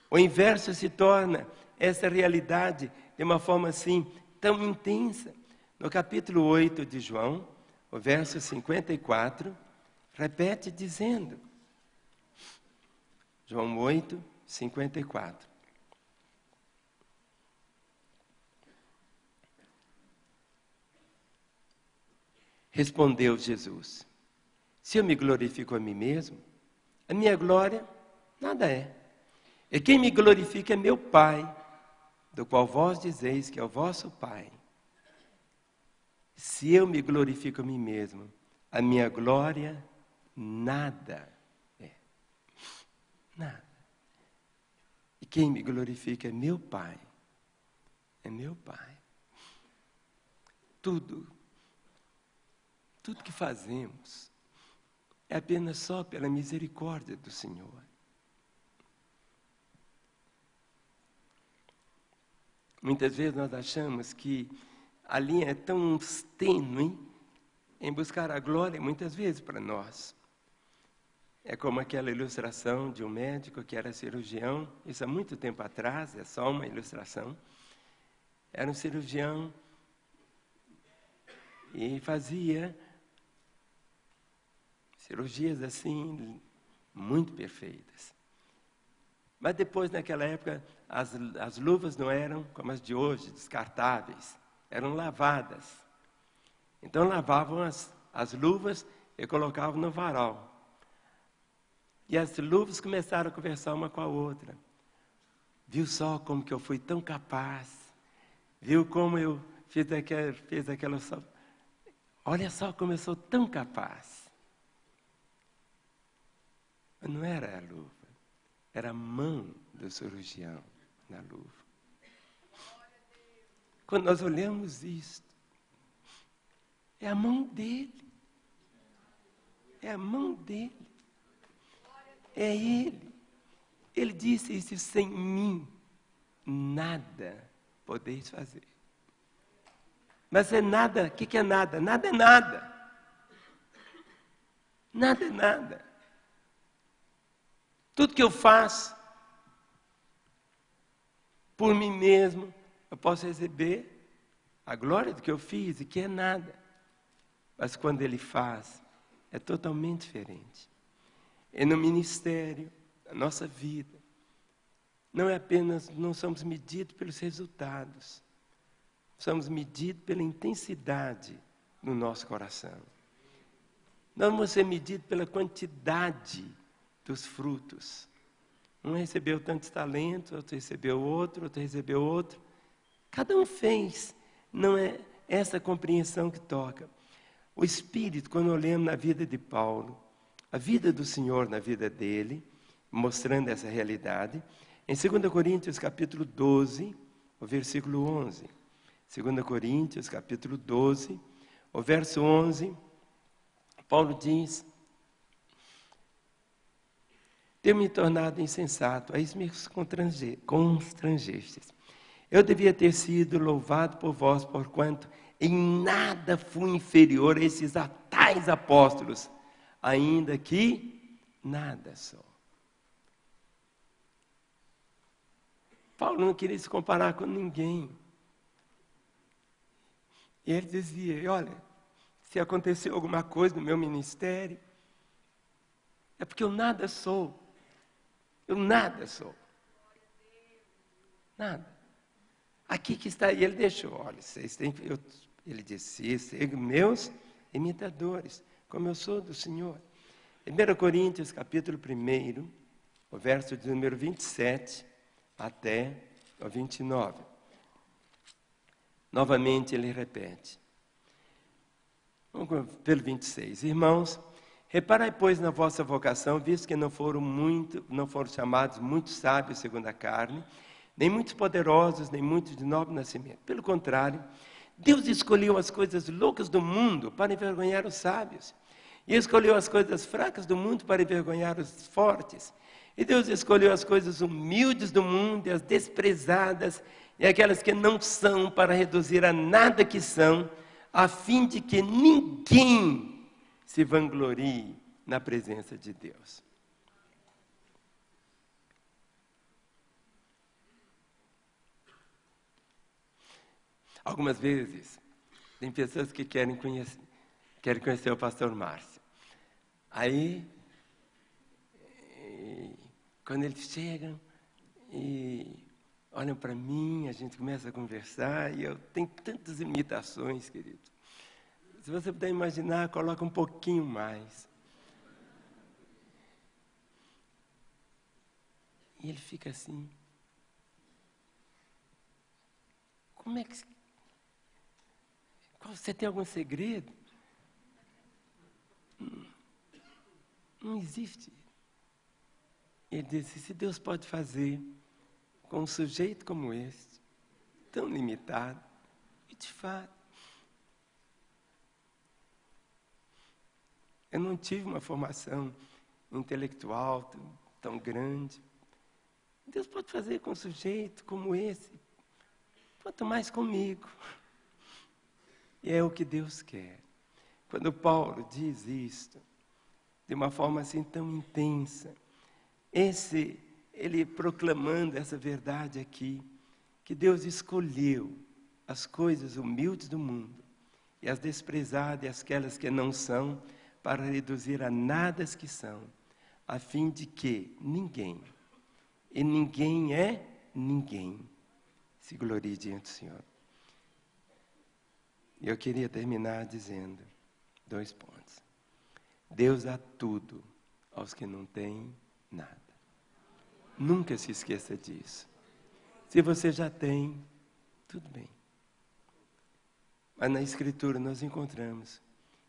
A: O inverso se torna essa realidade de uma forma assim tão intensa. No capítulo 8 de João, o verso 54, repete dizendo: João 8, 54. Respondeu Jesus: Se eu me glorifico a mim mesmo, a minha glória nada é. E quem me glorifica é meu Pai do qual vós dizeis que é o vosso Pai, se eu me glorifico a mim mesmo, a minha glória nada é. Nada. E quem me glorifica é meu Pai. É meu Pai. Tudo, tudo que fazemos é apenas só pela misericórdia do Senhor. Muitas vezes nós achamos que a linha é tão tênue em buscar a glória, muitas vezes para nós. É como aquela ilustração de um médico que era cirurgião, isso há muito tempo atrás, é só uma ilustração. Era um cirurgião e fazia cirurgias assim, muito perfeitas. Mas depois, naquela época, as, as luvas não eram como as de hoje, descartáveis, eram lavadas. Então lavavam as, as luvas e colocavam no varal. E as luvas começaram a conversar uma com a outra. Viu só como que eu fui tão capaz? Viu como eu fiz aquela, fiz aquela Olha só como eu sou tão capaz. Não era a luva. Era a mão do cirurgião na luva. Quando nós olhamos isto, é a mão dele. É a mão dele. É ele. Ele disse isso: sem mim, nada podeis fazer. Mas é nada, o que, que é nada? Nada é nada. Nada é nada. Tudo que eu faço por mim mesmo, eu posso receber a glória do que eu fiz e que é nada. Mas quando ele faz, é totalmente diferente. E no ministério, na nossa vida, não é apenas, não somos medidos pelos resultados, somos medidos pela intensidade no nosso coração. Não vamos ser medidos pela quantidade dos frutos. Um recebeu tantos talentos, outro recebeu outro, outro recebeu outro. Cada um fez. Não é essa compreensão que toca. O Espírito, quando olhamos na vida de Paulo, a vida do Senhor na vida dele, mostrando essa realidade, em 2 Coríntios capítulo 12, o versículo 11. 2 Coríntios capítulo 12, o verso 11, Paulo diz: Tenho me tornado insensato, a isso me constrangestes. Eu devia ter sido louvado por vós, porquanto em nada fui inferior a esses tais apóstolos, ainda que nada sou. Paulo não queria se comparar com ninguém. E ele dizia: Olha, se aconteceu alguma coisa no meu ministério, é porque eu nada sou. Eu nada sou. Nada. Aqui que está, e ele deixou, olha, vocês têm, eu ele disse: Sejam meus imitadores, como eu sou do Senhor. 1 Coríntios, capítulo 1, o verso de número 27 até o 29. Novamente ele repete. Vamos pelo 26. Irmãos, reparai, pois, na vossa vocação, visto que não foram muito, não foram chamados muitos sábios segundo a carne, nem muitos poderosos, nem muitos de nobre nascimento. Pelo contrário, Deus escolheu as coisas loucas do mundo para envergonhar os sábios. E escolheu as coisas fracas do mundo para envergonhar os fortes. E Deus escolheu as coisas humildes do mundo e as desprezadas e aquelas que não são para reduzir a nada que são, a fim de que ninguém se vanglorie na presença de Deus. Algumas vezes, tem pessoas que querem conhecer, querem conhecer o pastor Márcio. Aí, quando eles chegam e olham para mim, a gente começa a conversar, e eu tenho tantas imitações, querido. Se você puder imaginar, coloca um pouquinho mais. E ele fica assim. Como é que você tem algum segredo? Não existe. Ele disse: se Deus pode fazer com um sujeito como este, tão limitado, e de fato, eu não tive uma formação intelectual tão, tão grande. Deus pode fazer com um sujeito como esse, quanto mais comigo. E é o que Deus quer. Quando Paulo diz isto, de uma forma assim tão intensa, esse, ele proclamando essa verdade aqui, que Deus escolheu as coisas humildes do mundo e as desprezadas e aquelas que não são, para reduzir a nada as que são, a fim de que ninguém, e ninguém é ninguém, se glorie diante do Senhor. Eu queria terminar dizendo dois pontos. Deus dá tudo aos que não têm nada. Nunca se esqueça disso. Se você já tem, tudo bem. Mas na Escritura nós encontramos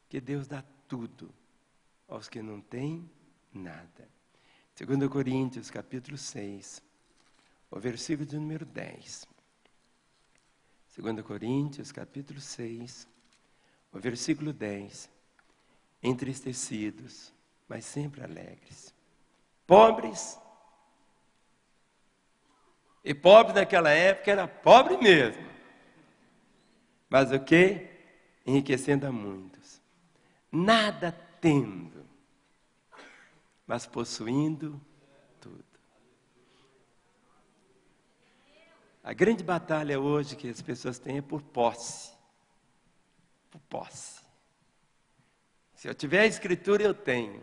A: que Deus dá tudo aos que não têm nada. 2 Coríntios, capítulo 6, o versículo de número 10. 2 Coríntios, capítulo 6, o versículo 10. Entristecidos, mas sempre alegres. Pobres, E pobre naquela época era pobre mesmo. Mas o que? Enriquecendo a muitos. Nada tendo, mas possuindo tudo. A grande batalha hoje que as pessoas têm é por posse. Por posse. Se eu tiver a escritura, eu tenho.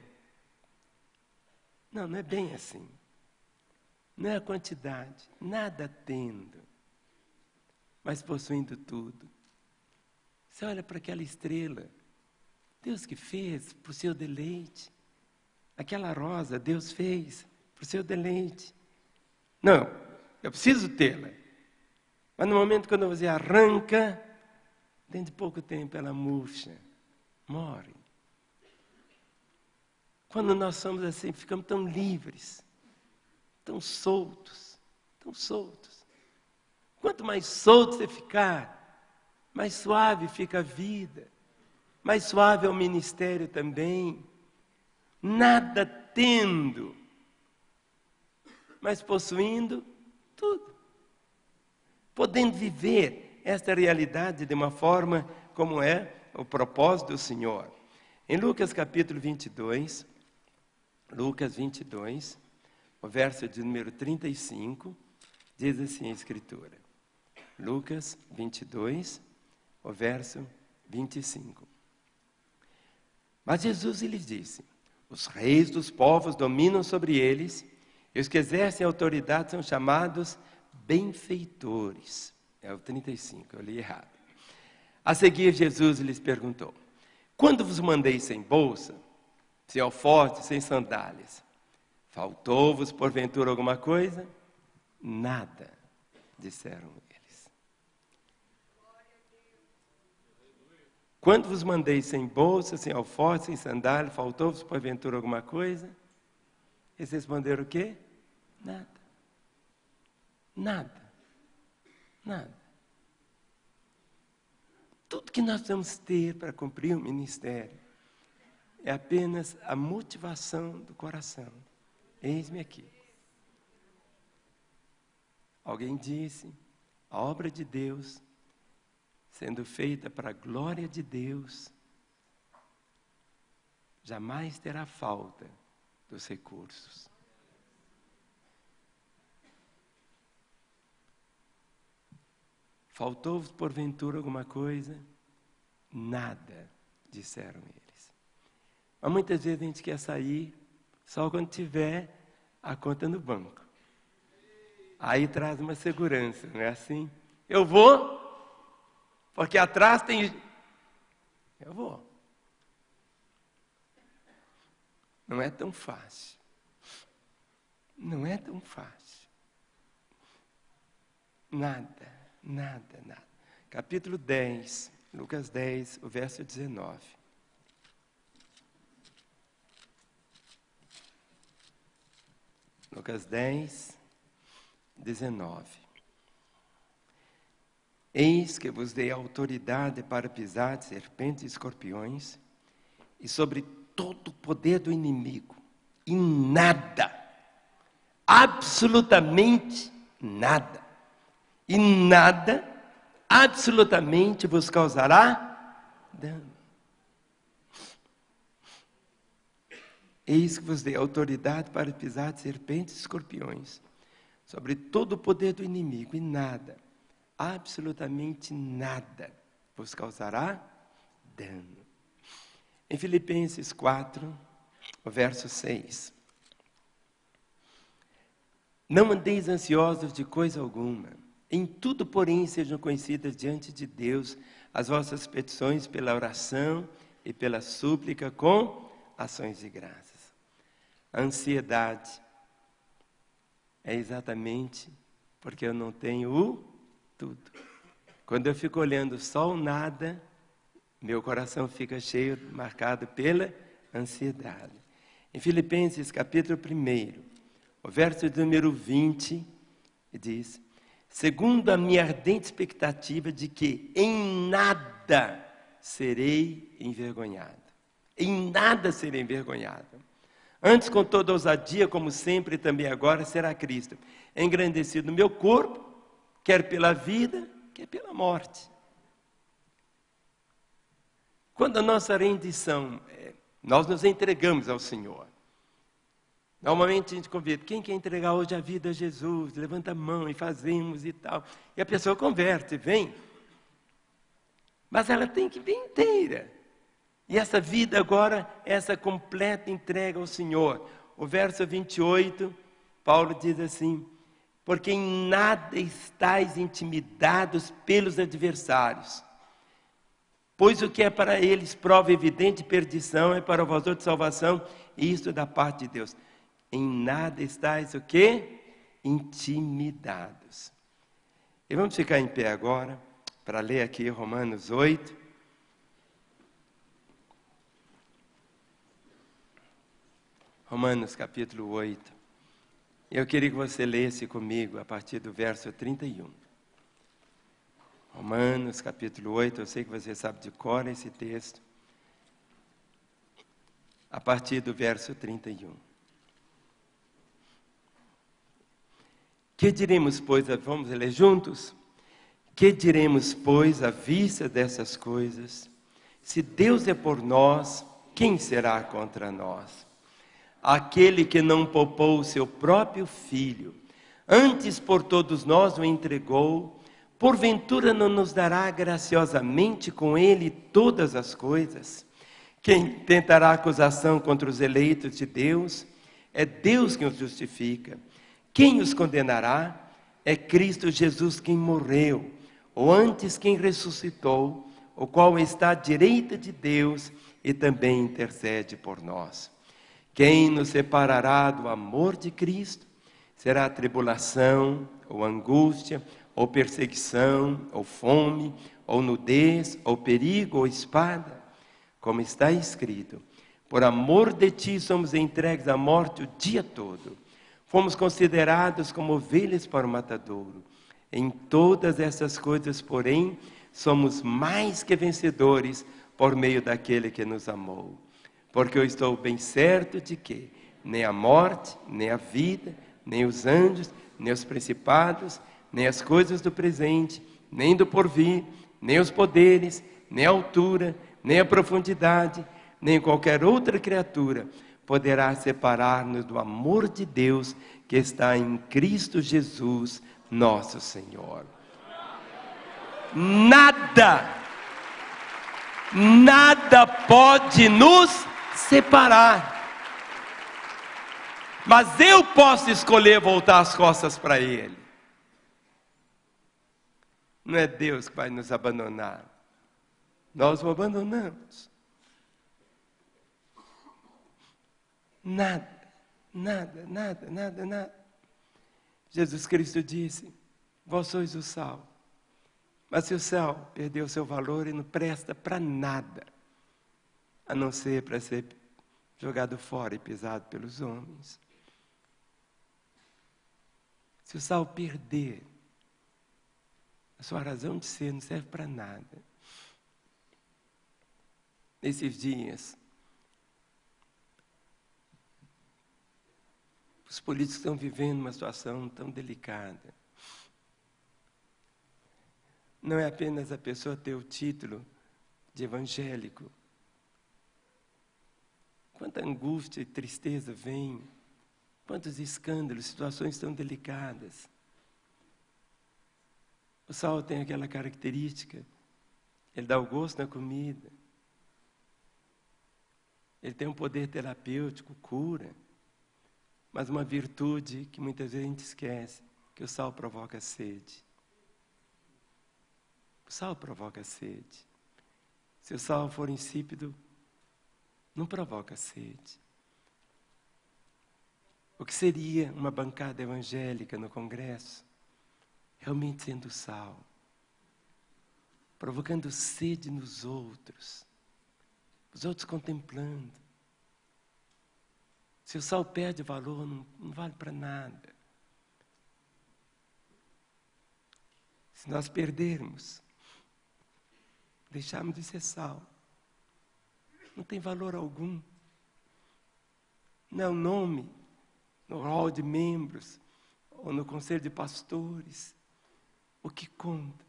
A: Não, não é bem assim. Não é a quantidade, nada tendo, mas possuindo tudo. Você olha para aquela estrela, Deus que fez para o seu deleite. Aquela rosa, Deus fez para o seu deleite. Não, eu preciso tê-la. Mas no momento quando você arranca, dentro de pouco tempo ela murcha, morre. Quando nós somos assim, ficamos tão livres, tão soltos, tão soltos. Quanto mais solto você ficar, mais suave fica a vida, mais suave é o ministério também. Nada tendo, mas possuindo tudo. Podendo viver esta realidade de uma forma como é o propósito do Senhor. Em Lucas capítulo 22, Lucas 22, o verso de número 35, diz assim a Escritura. Lucas 22, o verso 25. Mas Jesus lhes disse: Os reis dos povos dominam sobre eles, e os que exercem autoridade são chamados benfeitores. É o 35, eu li errado. A seguir, Jesus lhes perguntou: Quando vos mandei sem bolsa, sem alforje, sem sandálias. Faltou-vos porventura alguma coisa? Nada, disseram eles. Quando vos mandei sem bolsa, sem alforje, sem sandália, faltou-vos porventura alguma coisa? Eles responderam o quê? Nada. Nada. Nada. Tudo que nós vamos ter para cumprir o ministério é apenas a motivação do coração. Eis-me aqui. Alguém disse: a obra de Deus, sendo feita para a glória de Deus, jamais terá falta dos recursos. Faltou-vos porventura alguma coisa? Nada, disseram eles. Mas muitas vezes a gente quer sair só quando tiver a conta no banco. Aí traz uma segurança, não é assim? Eu vou, porque atrás tem. Eu vou. Não é tão fácil. Não é tão fácil. Nada, nada, nada. Capítulo 10, Lucas 10, o verso 19. Lucas 10, 19. Eis que vos dei autoridade para pisar serpentes e escorpiões, e sobre todo o poder do inimigo, e nada, absolutamente nada, e nada, absolutamente vos causará dano. Eis que vos dei autoridade para pisar de serpentes e escorpiões, sobre todo o poder do inimigo, e nada, absolutamente nada, vos causará dano. Em Filipenses 4, verso 6. Não andeis ansiosos de coisa alguma, em tudo, porém, sejam conhecidas diante de Deus as vossas petições pela oração e pela súplica com ações de graça. A ansiedade é exatamente porque eu não tenho o tudo. Quando eu fico olhando só o nada, meu coração fica cheio, marcado pela ansiedade. Em Filipenses capítulo 1, o verso número 20, diz: Segundo a minha ardente expectativa de que em nada serei envergonhado. Em nada serei envergonhado Antes, com toda ousadia, como sempre e também agora, será Cristo, engrandecido no meu corpo, quer pela vida, quer pela morte. Quando a nossa rendição, é, nós nos entregamos ao Senhor. Normalmente a gente convida, quem quer entregar hoje a vida a Jesus? Levanta a mão e fazemos e tal. E a pessoa converte, vem. Mas ela tem que vir inteira. E essa vida agora, essa completa entrega ao Senhor. O verso 28, Paulo diz assim: Porque em nada estáis intimidados pelos adversários. Pois o que é para eles prova evidente de perdição é para vós outros salvação, e isto da parte de Deus. Em nada estáis o quê? Intimidados. E vamos ficar em pé agora para ler aqui Romanos 8. Romanos capítulo 8. Eu queria que você lesse comigo a partir do verso 31. Romanos capítulo 8, eu sei que você sabe de cor esse texto. A partir do verso 31. Que diremos, pois, vamos ler juntos? Que diremos, pois, à vista dessas coisas? Se Deus é por nós, quem será contra nós? Aquele que não poupou o seu próprio filho, antes por todos nós o entregou, porventura não nos dará graciosamente com ele todas as coisas? Quem tentará acusação contra os eleitos de Deus? É Deus quem os justifica. Quem os condenará? É Cristo Jesus quem morreu, ou antes quem ressuscitou, o qual está à direita de Deus e também intercede por nós. Quem nos separará do amor de Cristo? Será a tribulação, ou angústia, ou perseguição, ou fome, ou nudez, ou perigo, ou espada? Como está escrito: Por amor de ti somos entregues à morte o dia todo. Fomos considerados como ovelhas para o matadouro. Em todas essas coisas, porém, somos mais que vencedores por meio daquele que nos amou porque eu estou bem certo de que nem a morte, nem a vida, nem os anjos, nem os principados, nem as coisas do presente, nem do porvir, nem os poderes, nem a altura, nem a profundidade, nem qualquer outra criatura poderá separar-nos do amor de Deus que está em Cristo Jesus, nosso Senhor. Nada, nada pode nos separar. Mas eu posso escolher voltar as costas para Ele. Não é Deus que vai nos abandonar. Nós o abandonamos. Nada, nada, nada, nada, nada. Jesus Cristo disse: Vós sois o sal. Mas se o sal perdeu seu valor e não presta para nada, a não ser para ser jogado fora e pisado pelos homens. Se o sal perder, a sua razão de ser não serve para nada. Nesses dias, os políticos estão vivendo uma situação tão delicada. Não é apenas a pessoa ter o título de evangélico, Quanta angústia e tristeza vem, quantos escândalos, situações tão delicadas. O sal tem aquela característica, ele dá o gosto na comida, ele tem um poder terapêutico, cura, mas uma virtude que muitas vezes a gente esquece, que o sal provoca sede. O sal provoca sede. Se o sal for insípido, não provoca sede. O que seria uma bancada evangélica no Congresso? Realmente sendo sal, provocando sede nos outros, os outros contemplando. Se o sal perde valor, não, não vale para nada. Se nós perdermos, deixarmos de ser sal, não tem valor algum. não é o nome no hall de membros ou no conselho de pastores. O que conta,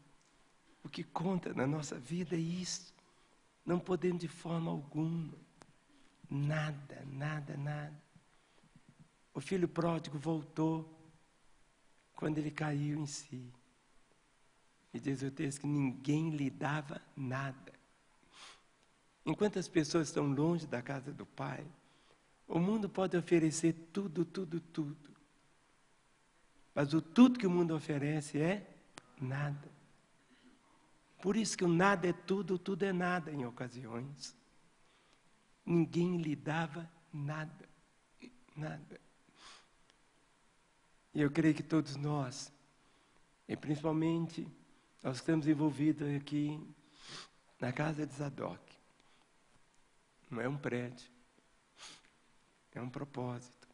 A: o que conta na nossa vida é isso. Não podemos de forma alguma, nada, nada, nada. O filho pródigo voltou quando ele caiu em si. E diz o texto que ninguém lhe dava nada. Enquanto as pessoas estão longe da casa do Pai, o mundo pode oferecer tudo, tudo, tudo. Mas o tudo que o mundo oferece é nada. Por isso que o nada é tudo, tudo é nada em ocasiões. Ninguém lhe dava nada. Nada. E eu creio que todos nós, e principalmente nós estamos envolvidos aqui na casa de Zadok, não é um prédio, é um propósito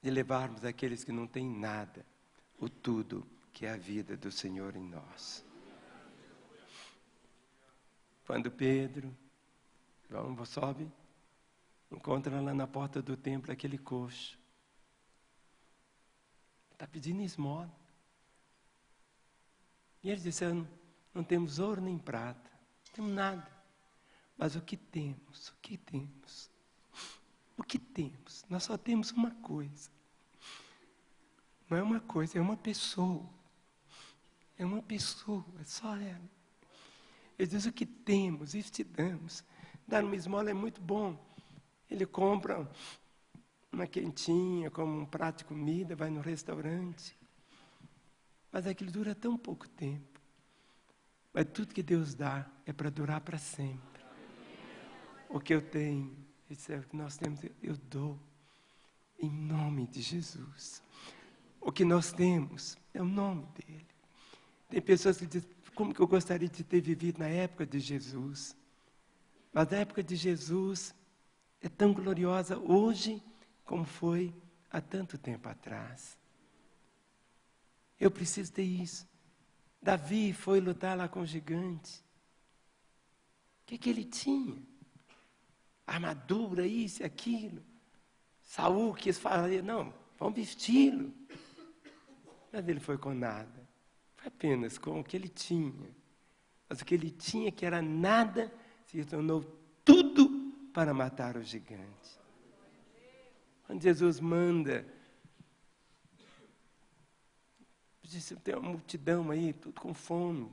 A: de levarmos aqueles que não têm nada, o tudo que é a vida do Senhor em nós. Quando Pedro, vamos, sobe, encontra lá na porta do templo aquele coxo. Está pedindo esmola. E eles disseram: não temos ouro nem prata, não temos nada. Mas o que temos? O que temos? O que temos? Nós só temos uma coisa. Não é uma coisa, é uma pessoa. É uma pessoa, é só ela. Ele diz: o que temos, isso te damos. Dar uma esmola é muito bom. Ele compra uma quentinha, como um prato de comida, vai no restaurante. Mas aquilo dura tão pouco tempo. Mas tudo que Deus dá é para durar para sempre. O que eu tenho, é o que nós temos, eu dou. Em nome de Jesus. O que nós temos é o nome dele. Tem pessoas que dizem, como que eu gostaria de ter vivido na época de Jesus? Mas a época de Jesus é tão gloriosa hoje como foi há tanto tempo atrás. Eu preciso ter isso. Davi foi lutar lá com o gigante. O que, que ele tinha? Armadura, isso e aquilo. Saul quis falar, não, vamos vesti-lo. Mas ele foi com nada apenas com o que ele tinha. Mas o que ele tinha, que era nada, se tornou tudo para matar o gigante. Quando Jesus manda, disse, tem uma multidão aí, tudo com fome.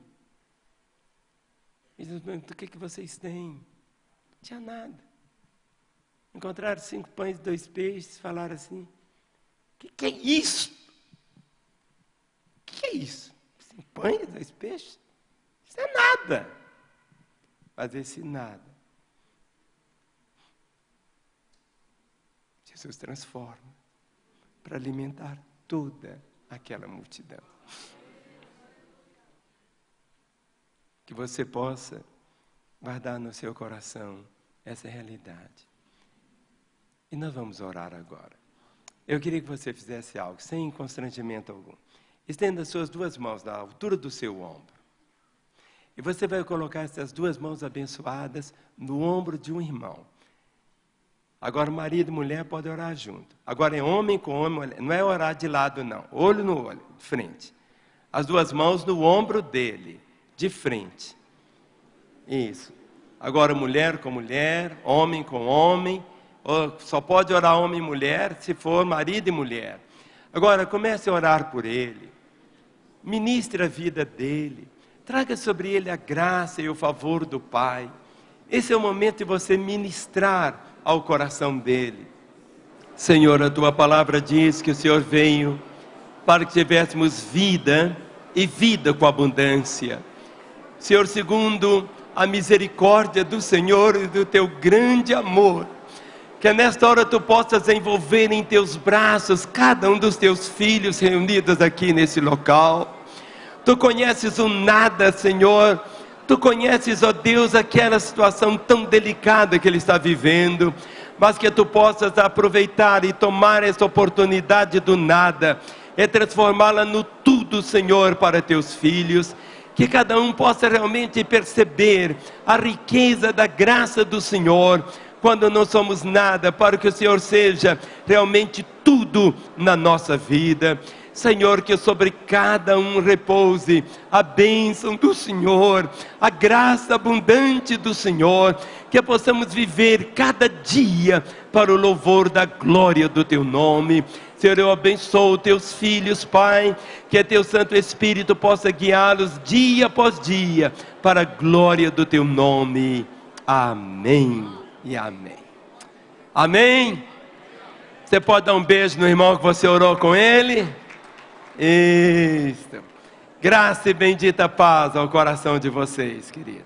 A: E diz, o que, que vocês têm? Não tinha nada. Encontraram cinco pães e dois peixes, falaram assim, o que, que é isso? O que é isso? Cinco pães, dois peixes? Isso é nada. Mas esse nada, Jesus transforma para alimentar toda aquela multidão. Que você possa guardar no seu coração essa realidade. E nós vamos orar agora. Eu queria que você fizesse algo sem constrangimento algum. Estenda suas duas mãos na altura do seu ombro. E você vai colocar essas duas mãos abençoadas no ombro de um irmão. Agora, marido e mulher podem orar junto. Agora, é homem com homem, não é orar de lado, não. Olho no olho, de frente. As duas mãos no ombro dele, de frente. Isso. Agora, mulher com mulher, homem com homem. Só pode orar homem e mulher se for marido e mulher. Agora, comece a orar por ele ministre a vida dele, traga sobre ele a graça e o favor do Pai. Esse é o momento de você ministrar ao coração dele. Senhor, a tua palavra diz que o Senhor veio para que tivéssemos vida e vida com abundância. Senhor, segundo a misericórdia do Senhor e do teu grande amor, que nesta hora tu possas envolver em teus braços cada um dos teus filhos reunidos aqui nesse local. Tu conheces o nada, Senhor. Tu conheces, ó Deus, aquela situação tão delicada que ele está vivendo, mas que tu possas aproveitar e tomar essa oportunidade do nada e transformá-la no tudo, Senhor, para teus filhos que cada um possa realmente perceber a riqueza da graça do Senhor, quando não somos nada, para que o Senhor seja realmente tudo na nossa vida. Senhor, que sobre cada um repouse a bênção do Senhor, a graça abundante do Senhor, que possamos viver cada dia para o louvor da glória do Teu nome. Senhor, eu abençoo teus filhos, Pai, que teu Santo Espírito possa guiá-los dia após dia para a glória do teu nome. Amém e amém. Amém. Você pode dar um beijo no irmão que você orou com ele? Isso. Graça e bendita paz ao coração de vocês, querido.